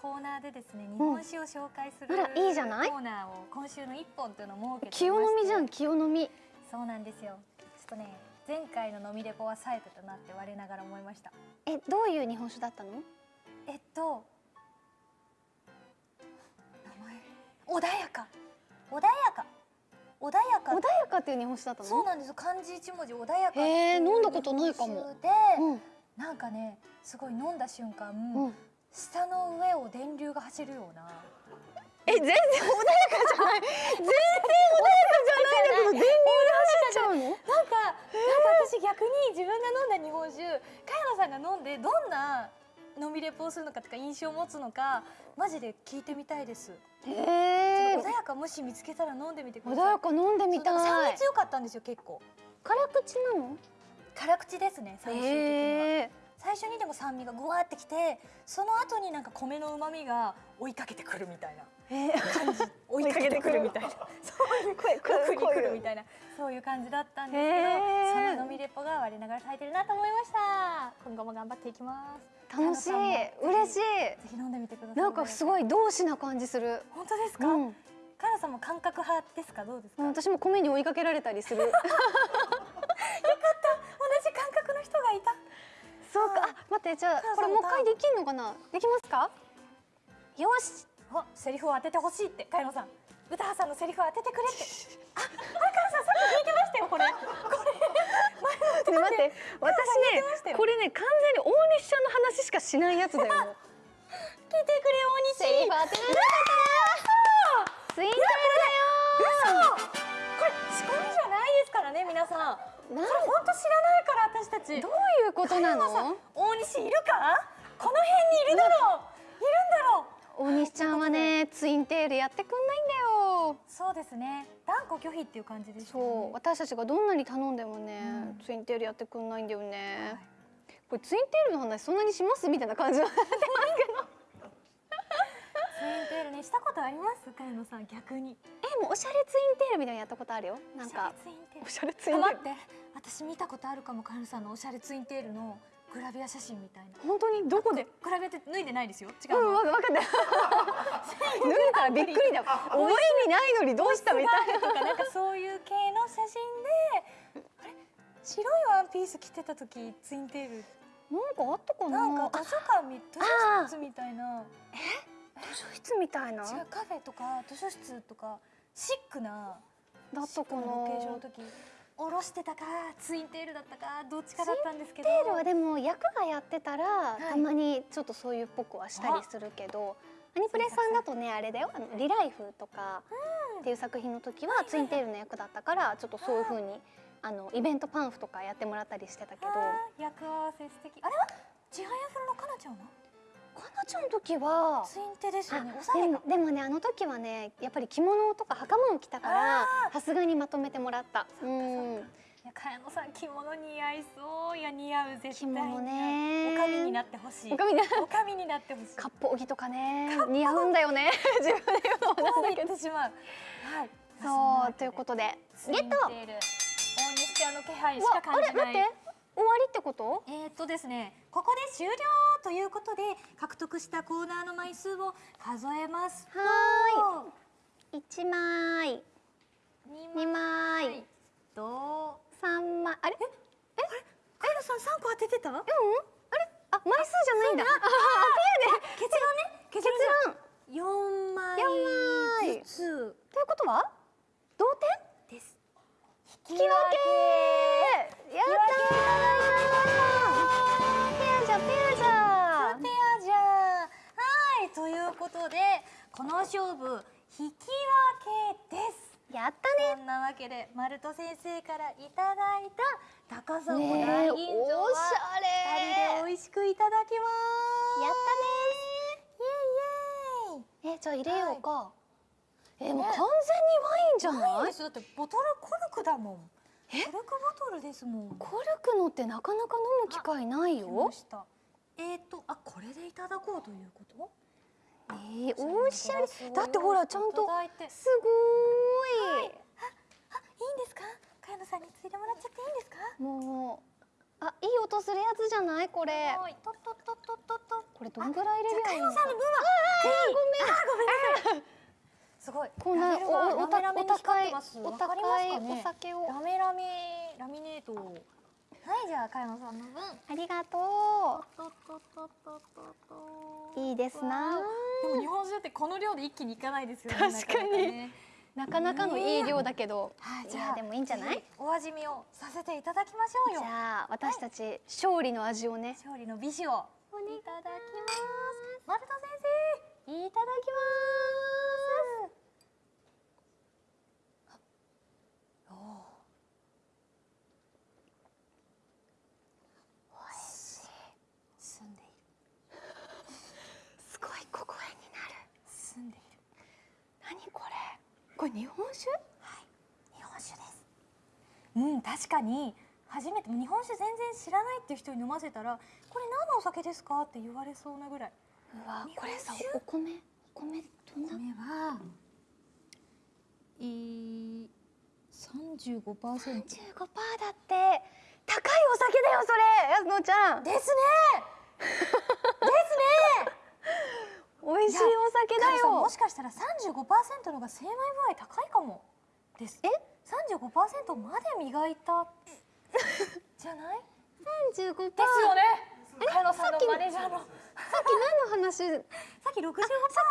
コーナーでですね日本酒を紹介する、あらいいじゃない？コーナーを今週の一本というのを設けてまして。清飲みじゃん清飲み。そうなんですよ。ちょっとね前回の飲みレポは冴えてたなって我ながら思いました。えどういう日本酒だったの？えっと名前。穏やか。穏やか。穏やか。穏やかっていう日本酒だったの？そうなんですよ。漢字一文字穏やかっていうへー飲んだことないかも。で、うん。なんかねすごい飲んだ瞬間、うん舌の上を電流が走るようなえ全然穏やかじゃない全然穏やかじゃないんだけど電流で走っちゃうの？なんかなんか私逆に自分が飲んだ日本酒茅野さんが飲んでどんな飲みレポをするのかとか印象を持つのかマジで聞いてみたいです。へえ穏やかもし見つけたら飲んでみてくだ穏さい。やか飲んでみたそうなんか酸い味強かったんですよ結構。辛口なの？辛口ですね最終的には。最初にでも酸味がぐわーってきてその後になんか米の旨味が追いかけてくるみたいな感じ。追いかけてくるみたいな。そういう声奥に来るみたいな。そういう感じだったんですけどへー。その飲みレポが我ながら咲いてるなと思いました。今後も頑張っていきます。楽しい。嬉しぜひ飲んでみてくださいいなんかすごい同志な感じする。本当ですか、うん。カナさんも感覚派ですか？どうですか、同私も米に追いかけられたりする じ感覚の人がいたそうか。あ待ってじゃあこれもう一回できんのかな？できますか？よし。あセリフを当ててほしいって。茅野さん。歌羽さんのセリフを当ててくれって。あ、あ、カナさんさっき聞いてましたよこれ。これ。ね 待って。私ねこれね完全に大西ちゃんの話しかしないやつだよ。聞いてくれ大西。セリフ当てなかったツインテー嘘。これ仕込みじゃないですからね皆さんこれ本当知らないから私たち。などういうことなの？大西いるか？この辺にいるだろう。いるんだろう。大西ちゃんはねツインテールやってくんないんだよ。そうですね。断固拒否っていう感じですよね。そう。私たちがどんなに頼んでもね、うん。ツインテールやってくんないんだよね、はい。これツインテールの話そんなにします？みたいな感じは ツインテールねしたことあります？茅野さん逆に。えもうおしゃれツインテールみたいなのやったことあるよ。なんか。おしゃれツインテール。待って私見たことあるかもカエルさんのおしゃれツインテールのグラビア写真みたいな。本当にどこで？グラビアって脱いでないですよ。違うんうの、わわかった。脱いだらびっくりだ。覚えにないのにどうしたみたいな。とかなんかそういう系の写真で。あれ？白いワンピース着てた時ツインテール。なんかあったかな？なんか図書館み図書室みたいな。図書室みたいな。違うカフェとか図書室とかシックなだったかな。ロケーションの時下ろしてたかツインテールだったかどっちかだったんですけど。テールはでも役がやってたら、い。たまにちょっとそういうっぽくはしたりするけどアニプレさんだとねあれだよ。あのリライフとかっていう作品の時はツインテールの役だったからちょっとそういう風にあのイベントパンフとかやってもらったりしてたけど。役合わせ素敵。あれはちはやふるのかなちゃんは？かなちゃんの時はツインテですよねあでもでもねあの時はねやっぱり着物とか袴を着たからさすがにまとめてもらった。うん。いや茅野さん着物似合いそう。いや似合う絶対着物ね。おかみになってほしい。おかみになってほしい。割烹着とかね。似合うんだよね。自分で言うのもなんだけどしまう。はい。そうということで。ゲット大西ちゃんの気配しか感じない。あれ待って終わりってこと？えー、っとですねここで終了ということで獲得したコーナーの枚数を数えます。とはーい。一枚。二二枚。と三枚。あれ？カエルさん三個当ててた？うんあれ？あ枚数じゃないんだ。結論ね。結結論。論。四枚四枚。ずつ。ということは？同点？引き分けやったー。ペアじゃペアじゃペアじゃん。はいということでこの勝負引き分けです。やったそんなわけでマルト先生からいただいた高砂ねね大え吟醸はおしゃれ二人で美味しくいただきます。やっイエイイエイ。たねえじゃあ入れようかえもうね完全にワインじゃない？だってボトルコルクだもん。コルクボトルですもん。コルクのってなかなか飲む機会ない来よました。えっ、ー、とあこれでいただこうということ？えー、おしゃれだってほらちゃんとすごーい。あいいんですか？茅野さんについてもらっちゃっていいんですか？もうあいい音するやつじゃない？これ。これどんぐらい入れる茅よ野さんの分は。ぜひあーごめんなさいすごい。こんなおお高いお高いお酒を。ラメラメラミネートはいじゃあ茅野さんの分。ありがとう。いいですな。でも日本酒ってこの量で一気にいかないですよね確かに。なかなかね。なかなかのいい量だけど、はい、いじゃあやでもいいんじゃない？お味見をさせていただきましょうよ。じゃあ私たち勝利の味をね。勝利の美酒をいただきます。マルト先生いただきますこれ日本酒？日本酒です。うん確かに。初めて日本酒全然知らないっていう人に飲ませたらこれ何のお酒ですかって言われそうなぐらい。うわこれさお米？お米どんな？米はえー、35% 15%だって。高いお酒だよそれやすのちゃん。ですね 美味しいお酒だカズさんもよしかしたら35%のが精米具合高いかも。です。え？35%まで磨いた。じゃない？35%さっきね。茅野さんのマネージャーの何の話？さっさっき65%き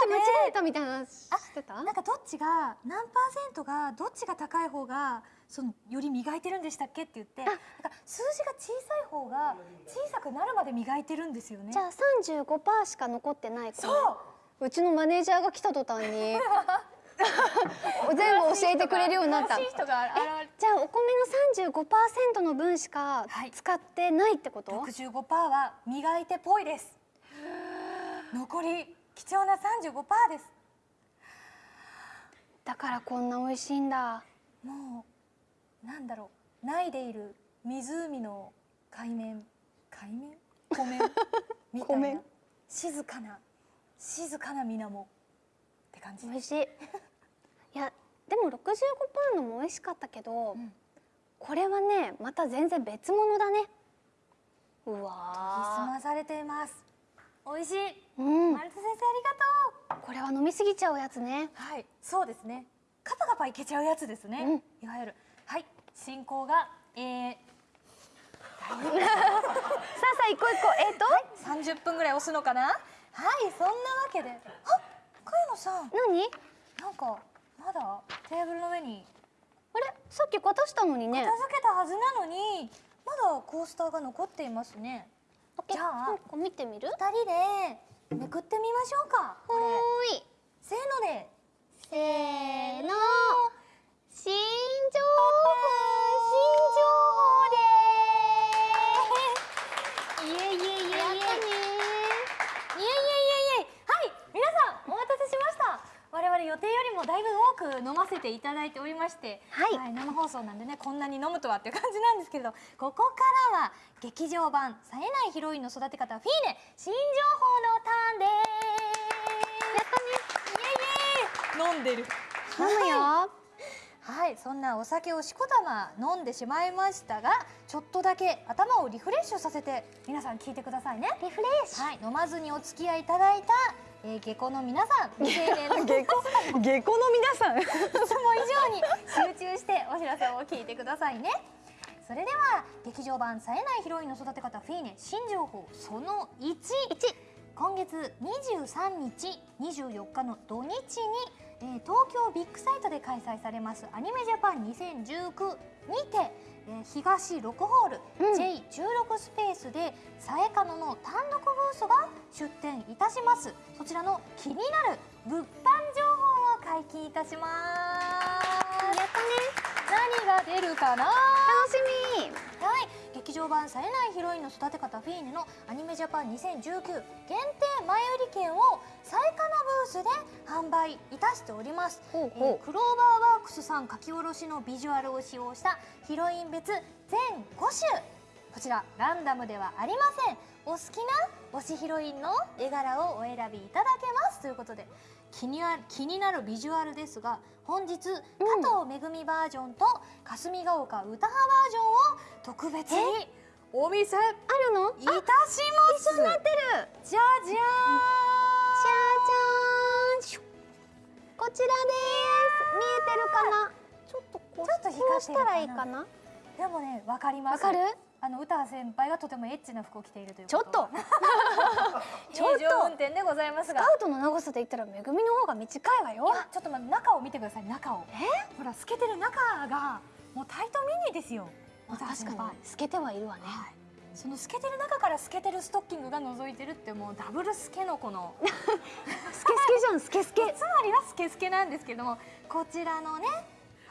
間違えたみたいな話してた？なんかどっちが何パーセントがどっちが高い方がそのより磨いてるんでしたっけって言ってなんか数字が小さい方が小さくなるまで磨いてるんですよね。じゃあ35%しか残ってない子そう。うちのマネージャーが来た途端に。全部教えてくれるようになった。じゃあお米の35%の分しかはい。使ってないってこと、65%は磨いてぽいです。残り貴重な35%です。だからこんな美味しいんだ。もうなんだろう。ないでいる湖の海面。海面？湖面？みたいな。静かな。静かな水面。って感じ。美味しい。いやでも65%のも美味しかったけど、ん。これはねまた全然別物だね。う研ぎ澄わまされています。美味しい。ーうん。丸田先生ありがとう。これは飲みすぎちゃうやつね。はい。そうですね。カパカパいけちゃうやつですね、いわゆるはい進行がえー、さあさあ行こう行こうえっ、と、30分ぐらい押すのかな？はいそんなわけで。あ茅野さん。何？なんかまだテーブルの上に。あれ？さっき渡したのにね。片付けたはずなのにまだコースターが残っていますね。じゃあなんか見てみる？二人でめくってみましょうか。こい。せーので。せーの新情報新情報でーイエイエイエイエイイエイエイエイエイはい皆さんお待たせしました我々予定よりもだいぶ多く飲ませていただいておりまして、はい生放送なんでねこんなに飲むとはっていう感じなんです。けれどここからは劇場版冴えないヒロインの育て方フィーネ新情報のターンです。やったねイエイエイ飲んでる飲むよはい、そんなお酒をしこたま飲んでしまいましたがちょっとだけ頭をリフレッシュさせて皆さん聞いてくださいね。リフレッシはい、飲まずにお付き合いいただいた、えー、下戸の皆さん未成年のいつもュ下戸の皆さん。以上に集中してお知らせを聞いてくださいね。それでは劇場版冴えないヒロインの育て方フィーネ新情報その1今月23日24日の土日に、えー東京ビッグサイトで開催されますアニメジャパン2019にて、えー東6ホール、うん。J16 スペースでさえかのの単独ブースが出店いたします。そちらの気になる物販情報を解禁いたします。やったね。何が出るかな？楽しみ。はい、劇場版冴えないヒロインの育て方フィーネのアニメジャパン2019限定前売り券をサイカのブースで販売いたしております、ほうえークローバーワークスさん書き下ろしのビジュアルを使用したヒロイン別全5種。こちらランダムではありません。お好きな推しヒロインの絵柄をお選びいただけます。ということで気になる気になるビジュアルですが本日、加藤めぐみバージョンと霞ヶ丘歌派バージョンを特別にお見せ。いあるの？たします。一緒になってるじゃじゃじゃじゃーん。こちらです。見えてるかな？ちょっとこうちょっと光したらいいかな？ーんでもねわかります。わかる？あの歌先輩がとてもエッチな服を着ているというちょっと。ちょっと。運転でございますが。スカウトの長さで言ったらめぐみの方が短いわよ。ちょっと待って中を見てください中を。ほら透けてる中がもうタイトミニですよ。確かに。透けてはいるわね。はい。その透けてる中から透けてるストッキングが覗いてるってもうダブルスケのこの。スケスケじゃんスケスケつまりはスケスケなんですけどもこちらのね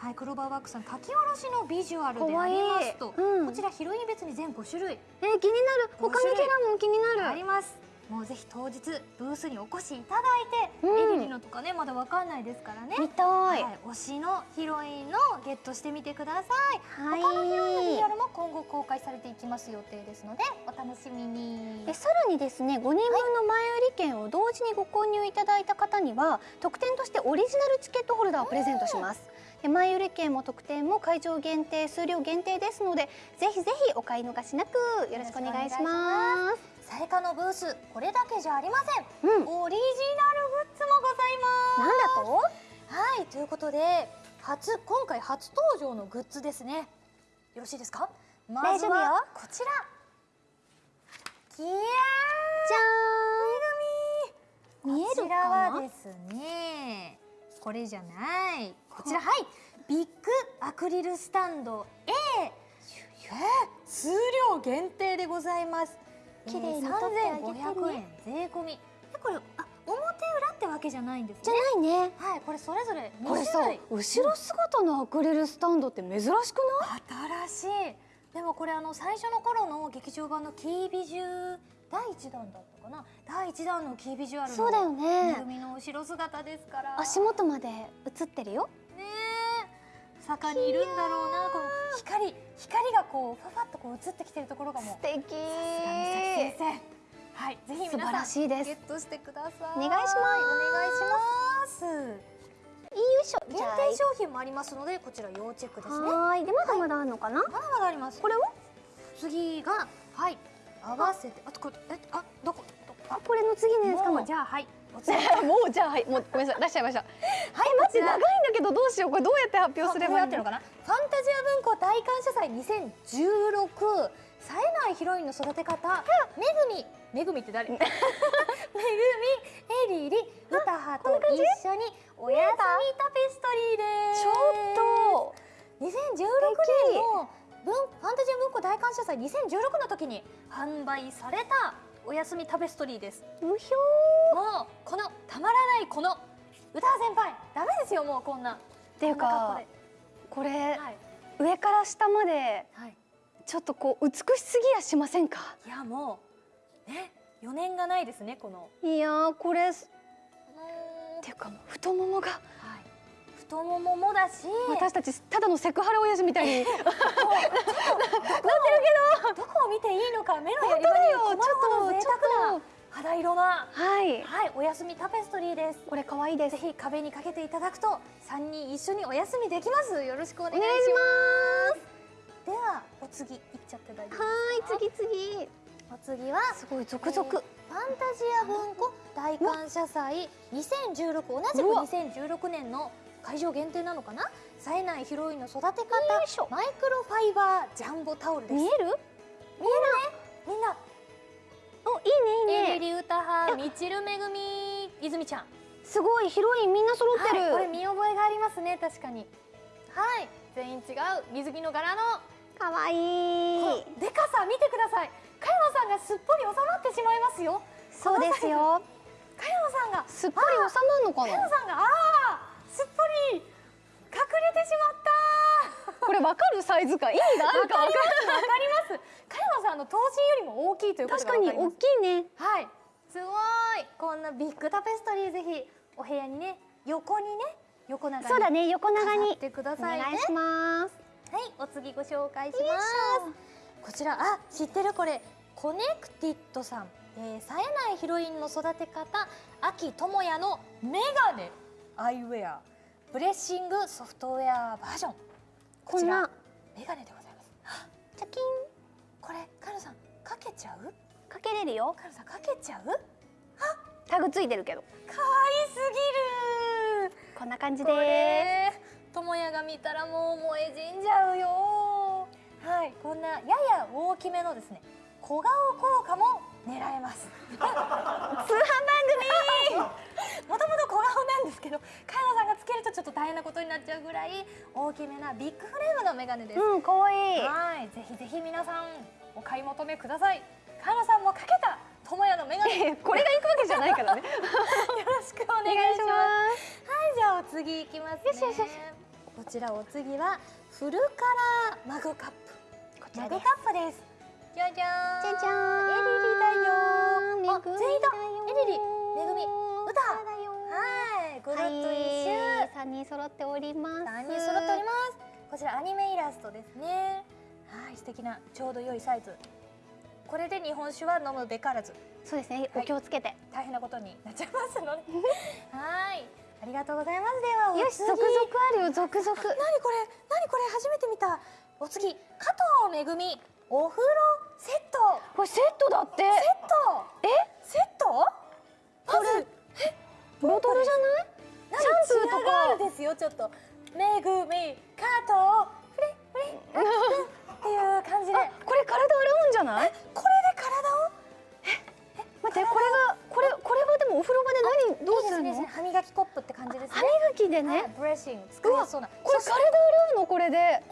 はい、クローバーワークさん書き下ろしのビジュアルでありますと。うん。こちらヒロイン別に全5種類。えー、気になる。他のキャラも気になる。あります。もうぜひ当日ブースにお越しいただいて、うん。エリリのとかねまだわかんないですからね。見たい。はい、推しのヒロインのゲットしてみてください。はい。他のヒロインの PR も今後公開されていきます予定ですのでお楽しみに。でさらにですね5人分の前売り券を同時にご購入いただいた方には特典としてオリジナルチケットホルダーをプレゼントします。で前売り券も特典も会場限定数量限定ですのでぜひぜひお買い逃しなくよろしくお願いします。さやかのブースこれだけじゃありません。うん。オリジナルグッズもございます。なんだと？はいということで初今回初登場のグッズですね。よろしいですか？まずはこちら。キヤーじゃーん見えるこちらはですねこれじゃない。こちらはい。ビッグアクリルスタンド。A え。ー数量限定でございます。綺麗に撮ってあげてね。3500円税込み。でこれあ表裏ってわけじゃないんですじゃねないね。はいこれそれぞれ2これさ後ろ姿のアクリルスタンドって珍しくない？新しい。でもこれあの最初の頃の劇場版のキービジュ第1弾だったかな？第1弾のキービジュアルのそうだよめね。ぐみの後ろ姿ですから。足元まで映ってるよ。ねえ。坂にいるんだろうな。この光光がこうファファッとこう映ってきてるところがもう。素敵。さすが美咲先生。はい。ぜひ素晴皆さんらしいです。ゲットしてください。お願いします。お願いします。よいしょ限定商品もありますのでこちら要チェックですね。はーい。でまだまだあるのかな、まだまだあります。これを？次がはい合わせて。あとこれえあどこ？どこ？あこれの次のやつか。もじゃあはい。もう じゃあはい。もうごめんなさい。出しちゃいました。はいえ待ってこちら。長いんだけどどうしようこれどうやって発表すればいいの？あこうやってるのかな？ファンタジア文庫大感謝祭2016冴えないヒロインの育て方。めぐみ。めぐみって誰？めぐみエリリ。ウタハと一緒におやすみタペストリーです。ちょっと。2016年の文ファンタジア文庫大感謝祭2016の時に販売されたおやすみタペストリーです。うひょもうこのたまらないこの歌先輩ダメですよもうこんな。っっていうかこれはい、上から下まではい、ちょっとこう美しすぎやしませんか？いやもうね余念がないですねこの。いやーこれっはていうかもう太ももがい太もももだし。私たちただのセクハラ親父みたいに。どこを見ていいのか目のやり場に困るほど贅沢な肌色なはい。はいおやすみタペストリーです。これ可愛いです。ぜひ壁にかけていただくと三人一緒にお休みできます。よろしくお願いします。ではお次いっちゃって大丈夫はい次次。お次はすごい続々、ファンタジア文庫大感謝祭。2016同じくうわ。2016年の会場限定なのかな？冴えないヒロインの育て方。マイクロファイバージャンボタオルです。見える？見えるねみんな。おいいねいいね。エリリウタハみちるめぐみ泉ちゃん。すごいヒロインみんな揃ってる、はい、これ見覚えがありますね確かに。はい全員違う。水着の柄の。可愛いこのでかさ見てください。茅野さんがすっぽり収まってしまいますよ。そうですよ。茅野さんが。すっぽり収まるのか茅野なさんがああすっぽり隠れてしまった。これわかるサイズ感？意味があるかわかわかります。茅野さんの頭身よりも大きいということ確かにがわかります。大きいね。はい。すごい。こんなビッグタペストリーぜひお部屋にね横にね横長にそうだね横長飾にってくださいね。お願いします。はいお次ご紹介します。こちらあ知ってるこれ。 Connected さん、えー、冴えないヒロインの育て方秋智也のメガネアイウェアブレッシングソフトウェアバージョンこんなメガネでございます。は チャキン。これカルさんかけちゃう？かけれるよ。カルさんかけちゃう？タグついてるけど。可愛すぎる。こんな感じこでれ智也が見たらもう萌え死んじゃうよ。はいこんなやや大きめのですね小顔効果も狙えます。通販番もともと小顔なんですけど茅野さんがつけるとちょっと大変なことになっちゃうぐらい大きめなビッグフレームのメガネです、組うん可愛い。はい。ぜひぜひ皆さんお買い求めください。茅野さんもかけた智也のメガネ。よこれが行くわけじゃないからね。ろしくおお願いします。すはい、じゃあお次いきますね。よしよしよし。こちらお次はフルカラーマグカップ。こちらです。マグカップです。じゃじゃん。じゃじゃん。エリリだよ。あ全員だエリリ。めぐみ歌。はい。ゴロッと一周、はい、三人揃っております。三人揃っております。こちらアニメイラストですね。はい。素敵なちょうど良いサイズ。これで日本酒は飲むべからず。そうですね、はい、お気をつけて。大変なことになっちゃいますので。はい。ありがとうございます。ではよし続々あるよ。続々。なにこれ。なにこれ。初めて見た。お次。加藤めぐみ。お風呂セット。これセットだって。セット。え？セット？これボトルじゃない？シャンプーとか？ーですよちょっと。めぐみ加藤フレフレっていう感じで。あこれ体洗うんじゃない？これで体を？待ってこれがこれこれはでもお風呂場で何どうするの？ね歯磨きコップって感じです歯ね磨きではいねブレッシング使いやすそうな。これ体洗うの？これで。え？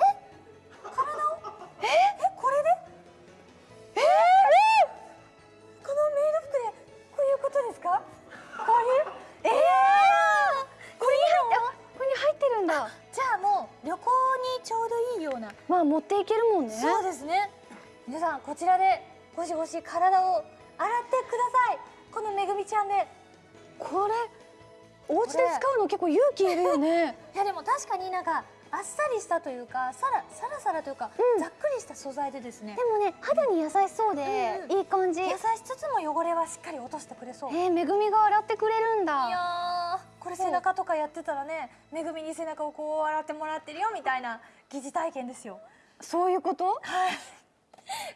これでるんだ。じゃあもう旅行にちょうどいいような。まあ持っていけるもんね。そうですね。皆さんこちらでゴシゴシ体を洗ってください。このめぐみちゃんで。これお家で使うの結構勇気いるよね。いやでも確かになんかあっさりしたというかさらさらさらというか、うん。ざっくりした素材でですね。でもね肌に優しそうでうんいい感じ。優しつつも汚れはしっかり落としてくれそう、いえー、めぐみが洗ってくれるんだ。やーこれ背中とかやってたらねめぐみに背中をこう洗ってもらってるよみたいな疑似体験ですよ。そういうこと？はい。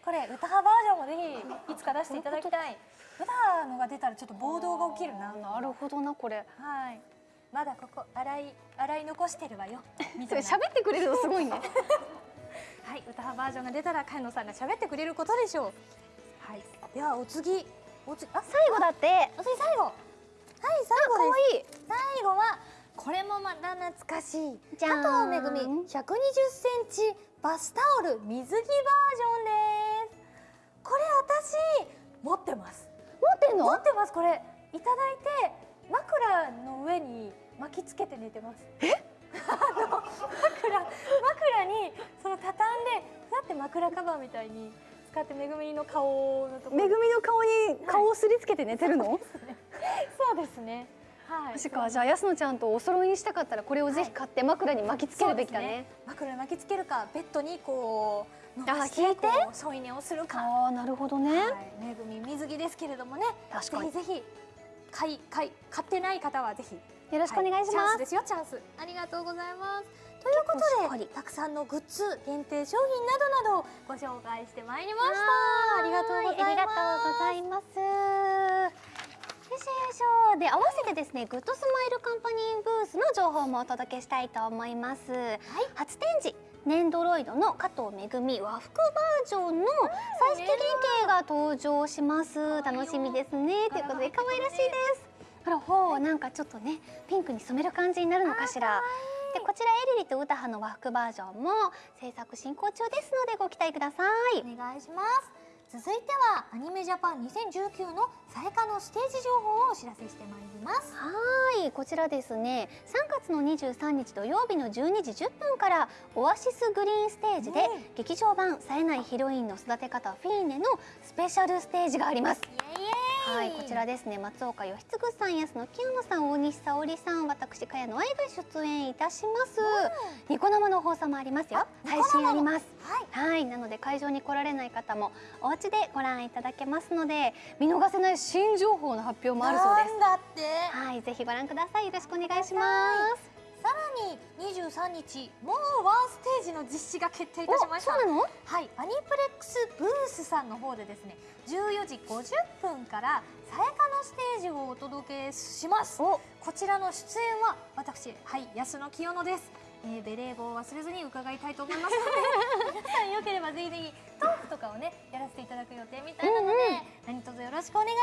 これ歌派バージョンもぜひいつか出していただきたい。歌のが出たらちょっと暴動が起きるな。なるほどなこれ。はいまだここ洗い洗い残してるわよ みそれ喋ってくれるのすごいね はい、歌派バージョンが出たら、か野さんが喋ってくれることでしょう。はい、では、お次、お次、あ、最後だってお次最後。はい、最か後わです。いい最後は、これもまた懐かしい。加藤めぐみ、120センチバスタオル水着バージョンです。これ私持ってます。持ってんの？持ってます。これいただいて枕の上に巻きつけて寝てます。え？あの枕枕にその畳んでだって枕カバーみたいに使ってめぐみの顔のところめぐみの顔に顔をすりつけて寝てるの、そうですね。はい。確かじゃあ安野ちゃんとお揃いにしたかったらこれをぜひ買って枕に巻きつけるべきだね,、枕に巻きつけるかベッドにこう伸ばあして？引いてこう添い寝をするか。ああなるほどね、はい、めぐみ水着ですけれどもね。確かにぜひぜひ買い買い買ってない方はぜひよろしくお願いします、はチャンスですよチャンス。ありがとうございます。ということでたくさんのグッズ限定商品などなどをご紹介してまいりました。ありがとうございますありがとうございます。よいしょよいしょで合わせてですねグッドスマイルカンパニーブースの情報もお届けしたいと思います、初展示ネンドロイドの加藤めぐみ和服バージョンの彩色原型が登場します。楽しみですね。ということで可愛らしいですほらほうなんかちょっとねピンクに染める感じになるのかしら。でこちら英梨々と詩羽の和服バージョンも制作進行中ですのでご期待ください。お願いします。続いてはアニメジャパン2019のさやかのステージ情報をお知らせしてまいります。はいこちらですね。3月の23日土曜日の12時10分からオアシスグリーンステージでうん。劇場版冴えないヒロインの育て方フィーネのスペシャルステージがあります。イエイイエはいこちらですね。松岡義嗣さん安野清野さん大西沙織さん私茅野愛が出演いたします。ニコ生の放送もありますよ。配信あります。はい。はいなので会場に来られない方もお家でご覧いただけますので見逃せない新情報の発表もあるそうです。はい、ぜひご覧ください。よろしくお願いします。さらに23日もうワンステージの実施が決定いたしました？はい、アニプレックスブースさんの方でですね14時50分からさやかのステージをお届けします。お、こちらの出演は私はい安野清野です、えー、ベレー帽を忘れずに伺いたいと思いますので 皆さんよければぜひぜひトークとかをねやらせていただく予定みたいなので、うんうん。何卒よろしくお願いし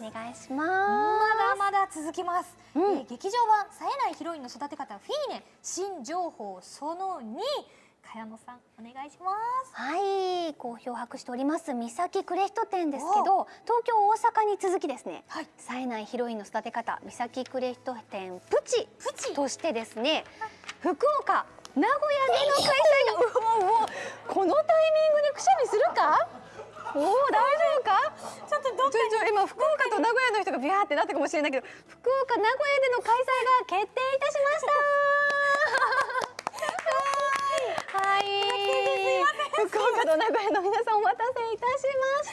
ます。お願いしままだまだ続きます、うん。えー劇場版冴えないヒロインの育て方フィーネ新情報その2茅野さんお願いします。す。はい、好評博しております三崎クレヒト店ですけど、東京大阪に続きですね。はい。冴えないヒロインの育て方三崎クレヒト店プチプチ。としてですね、福岡名古屋での開催がこのタイミングでくしゃみするか？おお大丈夫か？ちょっとどっか今福岡と名古屋の人がビャーってなったかもしれないけど福岡名古屋での開催が決定いたしました。はい。福岡と名古屋の皆さんお待たせいたしまし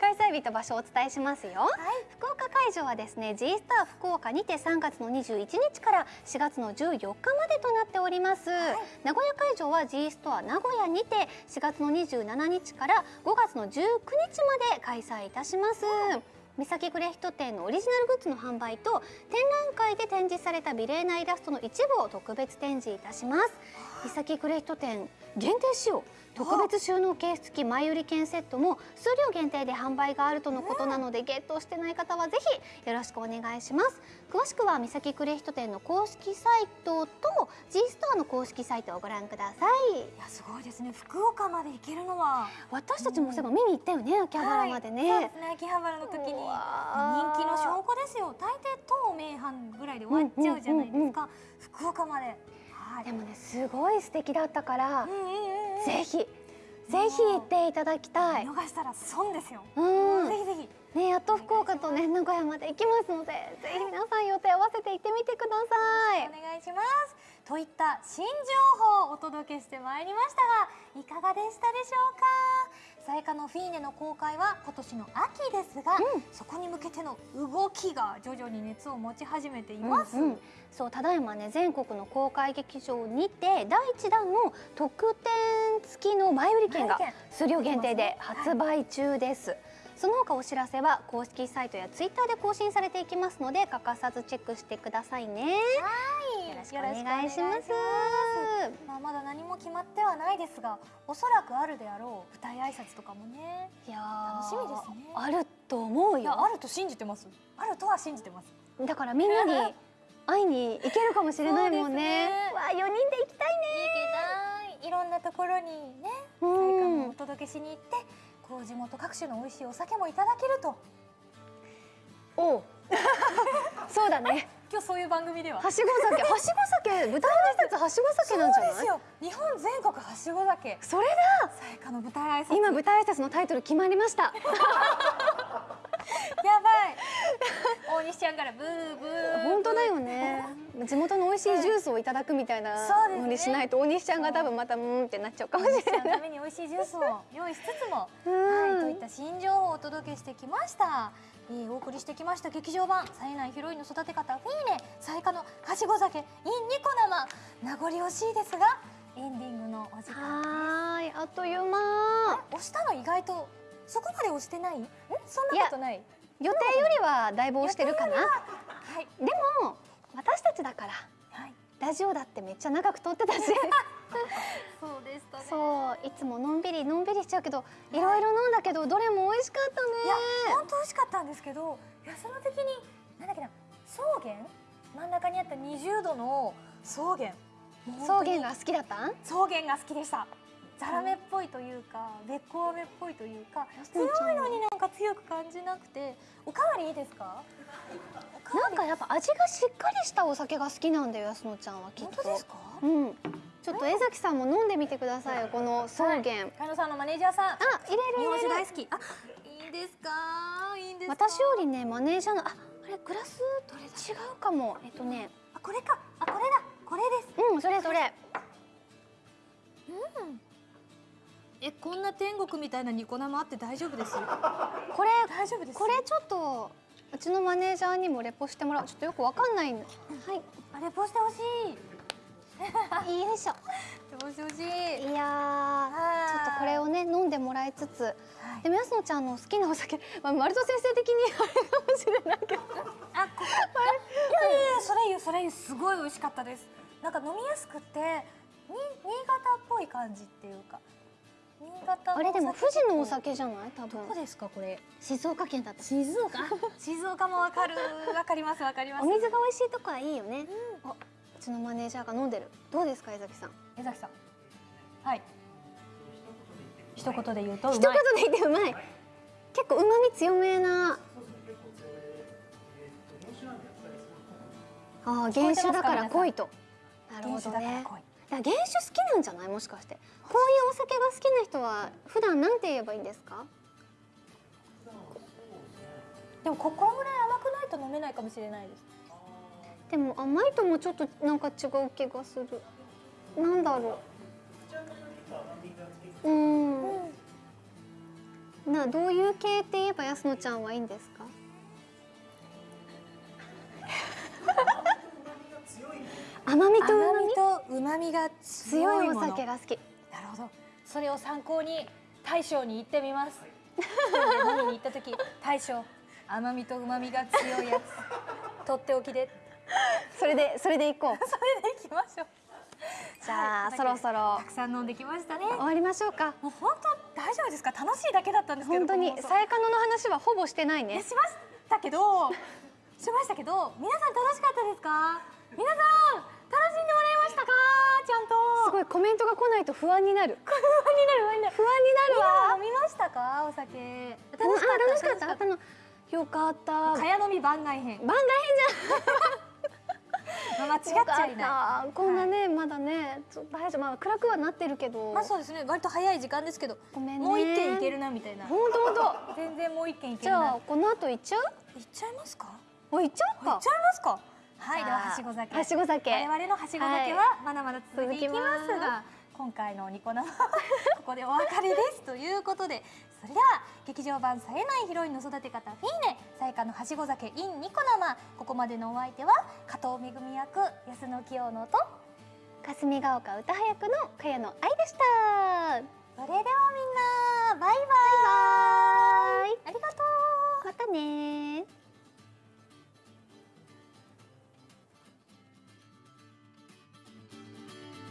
た。開催日と場所をお伝えしますよ、福岡会場はですね G スター福岡にて3月の21日から4月の14日までとなっております、名古屋会場は G ストア名古屋にて4月の27日から5月の19日まで開催いたします、三崎クレヒト店のオリジナルグッズの販売と展覧会で展示された美麗なイラストの一部を特別展示いたします。三崎クレヒト店限定仕様特別収納ケース付き前売り券セットも数量限定で販売があるとのことなので、ゲットしてない方はぜひよろしくお願いします。詳しくは三崎クレヒト店の公式サイトと G ストアの公式サイトをご覧ください。いやすごいですね。福岡まで行けるのは。私たちもそういえば見に行ったよね秋葉原までね、はい。そうですね。秋葉原の時にう人気の証拠ですよ。大抵東名阪ぐらいで終わっちゃうじゃないですか、福岡まで。はいでもねすごい素敵だったから、うんうんうんうん。ぜひぜひ行っていただきたい。見逃したら損ですよ、うん。ぜひぜひ。ねやっと福岡とね名古屋まで行きますのでぜひ皆さん予定合わせて行ってみてください。お願いします。といった新情報をお届けしてまいりましたがいかがでしたでしょうか？さやかのフィーネの公開は今年の秋ですが、うん。そこに向けての動きが徐々に熱を持ち始めています、うんうん。そうただいまね全国の公開劇場にて第1弾の特典付きの前売り券が数量限定で発売中です、その他お知らせは公式サイトやツイッターで更新されていきますので欠かさずチェックしてくださいね。はい。よろしくお願いします。まあ、まだ何も決まってはないですがおそらくあるであろう舞台挨拶とかもねいやー楽しみですね。あると思うよ。あると信じてます。あるとは信じてます。だからみんなに 会いに行けるかもしれないもんね。ね。わあ4人で行きたいいけない。いろんなところにねうん。お届けしに行ってこう地元各種の美味しいお酒もいただけるとおう。そうだね。今日そういう番組では。はしご酒。はしご酒舞台挨拶はしご酒なんじゃない？そうですよ。日本全国はしご酒。それだ。さやかの舞台挨拶。今舞台挨拶のタイトル決まりました。やばい。大西ちゃんからブーブー。本当だよね。地元の美味しいジュースをいただくみたいなのにしないと大西ちゃんが多分またうーんってなっちゃうかもしれない。ために美味しいジュースを用意しつつもうん。はい、といった新情報をお届けしてきました、えー、お送りしてきました劇場版冴えないヒロインの育て方フィーネさやかのはしご酒 in ニコ生名残惜しいですがエンディングのお時間はーいあっという間。押したの意外とそこまで押してない？ん？そんなことない？予定よりはだいぶ押してるかな。はい。でも私たちだから。はいラジオだってめっちゃ長く撮ってたし。そうでしたね。そういつものんびりのんびりしちゃうけどい。ろいろ飲んだけどどれも美味しかったね。いや本当美味しかったんですけどいやその時になんだっけな草原？真ん中にあった20度の草原。草原が好きだった？ん草原が好きでした。ザラメっぽいというかべっこう飴っぽいというか安強いのになんか強く感じなくて。おかわりいいですか？なんかやっぱ味がしっかりしたお酒が好きなんだよ安野ちゃんはきっと。本当ですか？うん。ちょっと江崎さんも飲んでみてくださいよこの草原、かのさんのマネージャーさん。あ入れる入れる。大好き。あいいんですか？いいんですか？私よりねマネージャーのああれグラス違うかも。えっとね。あこれか。あこれだ。これです。うんそれそれ。えこんな天国みたいなニコ生あって大丈夫です？これ大丈夫です？これちょっとうちのマネージャーにもレポしてもらう。ちょっとよくわかんない。はい。あレポしてほしい。よ いしょ。レポしてほしい。いやーちょっとこれをね飲んでもらいつつ。はい。でも安野ちゃんの好きなお酒、まあ、丸戸先生的に あれかもしれないけど。あ、ここ。いやいやいや、それそれすごい美味しかったです。なんか飲みやすくて、に、新潟っぽい感じっていうか。あれでも富士のお酒じゃない？多分。どこですか、これ。静岡県だった。静岡？静岡もわかる、わかります、わかります。お水が美味しいとこはいいよね、あうちのマネージャーが飲んでる。どうですか江崎さん？江崎さん。はい。一言で言うと、う一。言で言ってうまい。結構うまみ強めな。ああ原酒だから濃いと。なるほどね原酒好きなんじゃない？もしかして。こういうお酒が好きな人は普段なんて言えばいいんですか？でも、ここぐらい甘くないと飲めないかもしれないです。でも甘いともちょっとなんか違う気がする。なんだろう。うん。などういう系って言えば安野ちゃんはいいんですか？甘みと甘旨みみと旨みが強強いお酒が好きなるほど。それを参考に大将に行ってみます。一人で飲みに行った時大将甘みと旨みが強いやつ。とっておきで。それでそれでいこう。それで行きましょう。じゃあ、はいそろそろたくさん飲んできましたね。終わりましょうか。もう本当大丈夫ですか？楽しいだけだったんですけど本当にさやかのの話はほぼしてないね。えしましたけどしましたけど皆さん楽しかったですか？皆さん楽しんでもらえましたか？ちゃんと。すごいコメントが来ないと不安になる。不安になる不安になる。不安になるわ。飲みましたか？お酒。あ楽しかった。楽しかった。あのよかった。かや飲み番外編。番外 まあ間違っち編じゃいない。こんなね、まだねちょ大丈夫。まあ暗くはなってるけど、まあそうですね。割と早い時間ですけどごめんね。もう一軒いけるなみたいな。ほんとほんと全然もう一軒いけじるな。ゃあこの後行っちゃう？行っちゃいますか？お行っちゃうか。行っちゃいますか？はいでははしご酒。はしご酒。我々のはしご酒はまだまだ続いていきます続きが今回のニコ生ここでお別れですということでそれでは劇場版冴えないヒロインの育て方フィーネさやかのはしご酒 in ニコ生ここまでのお相手は加藤めぐみ役安野清乃と霞ヶ丘歌役の茅野愛でした。それではみんなバイバイ。バイバイ。ありがとう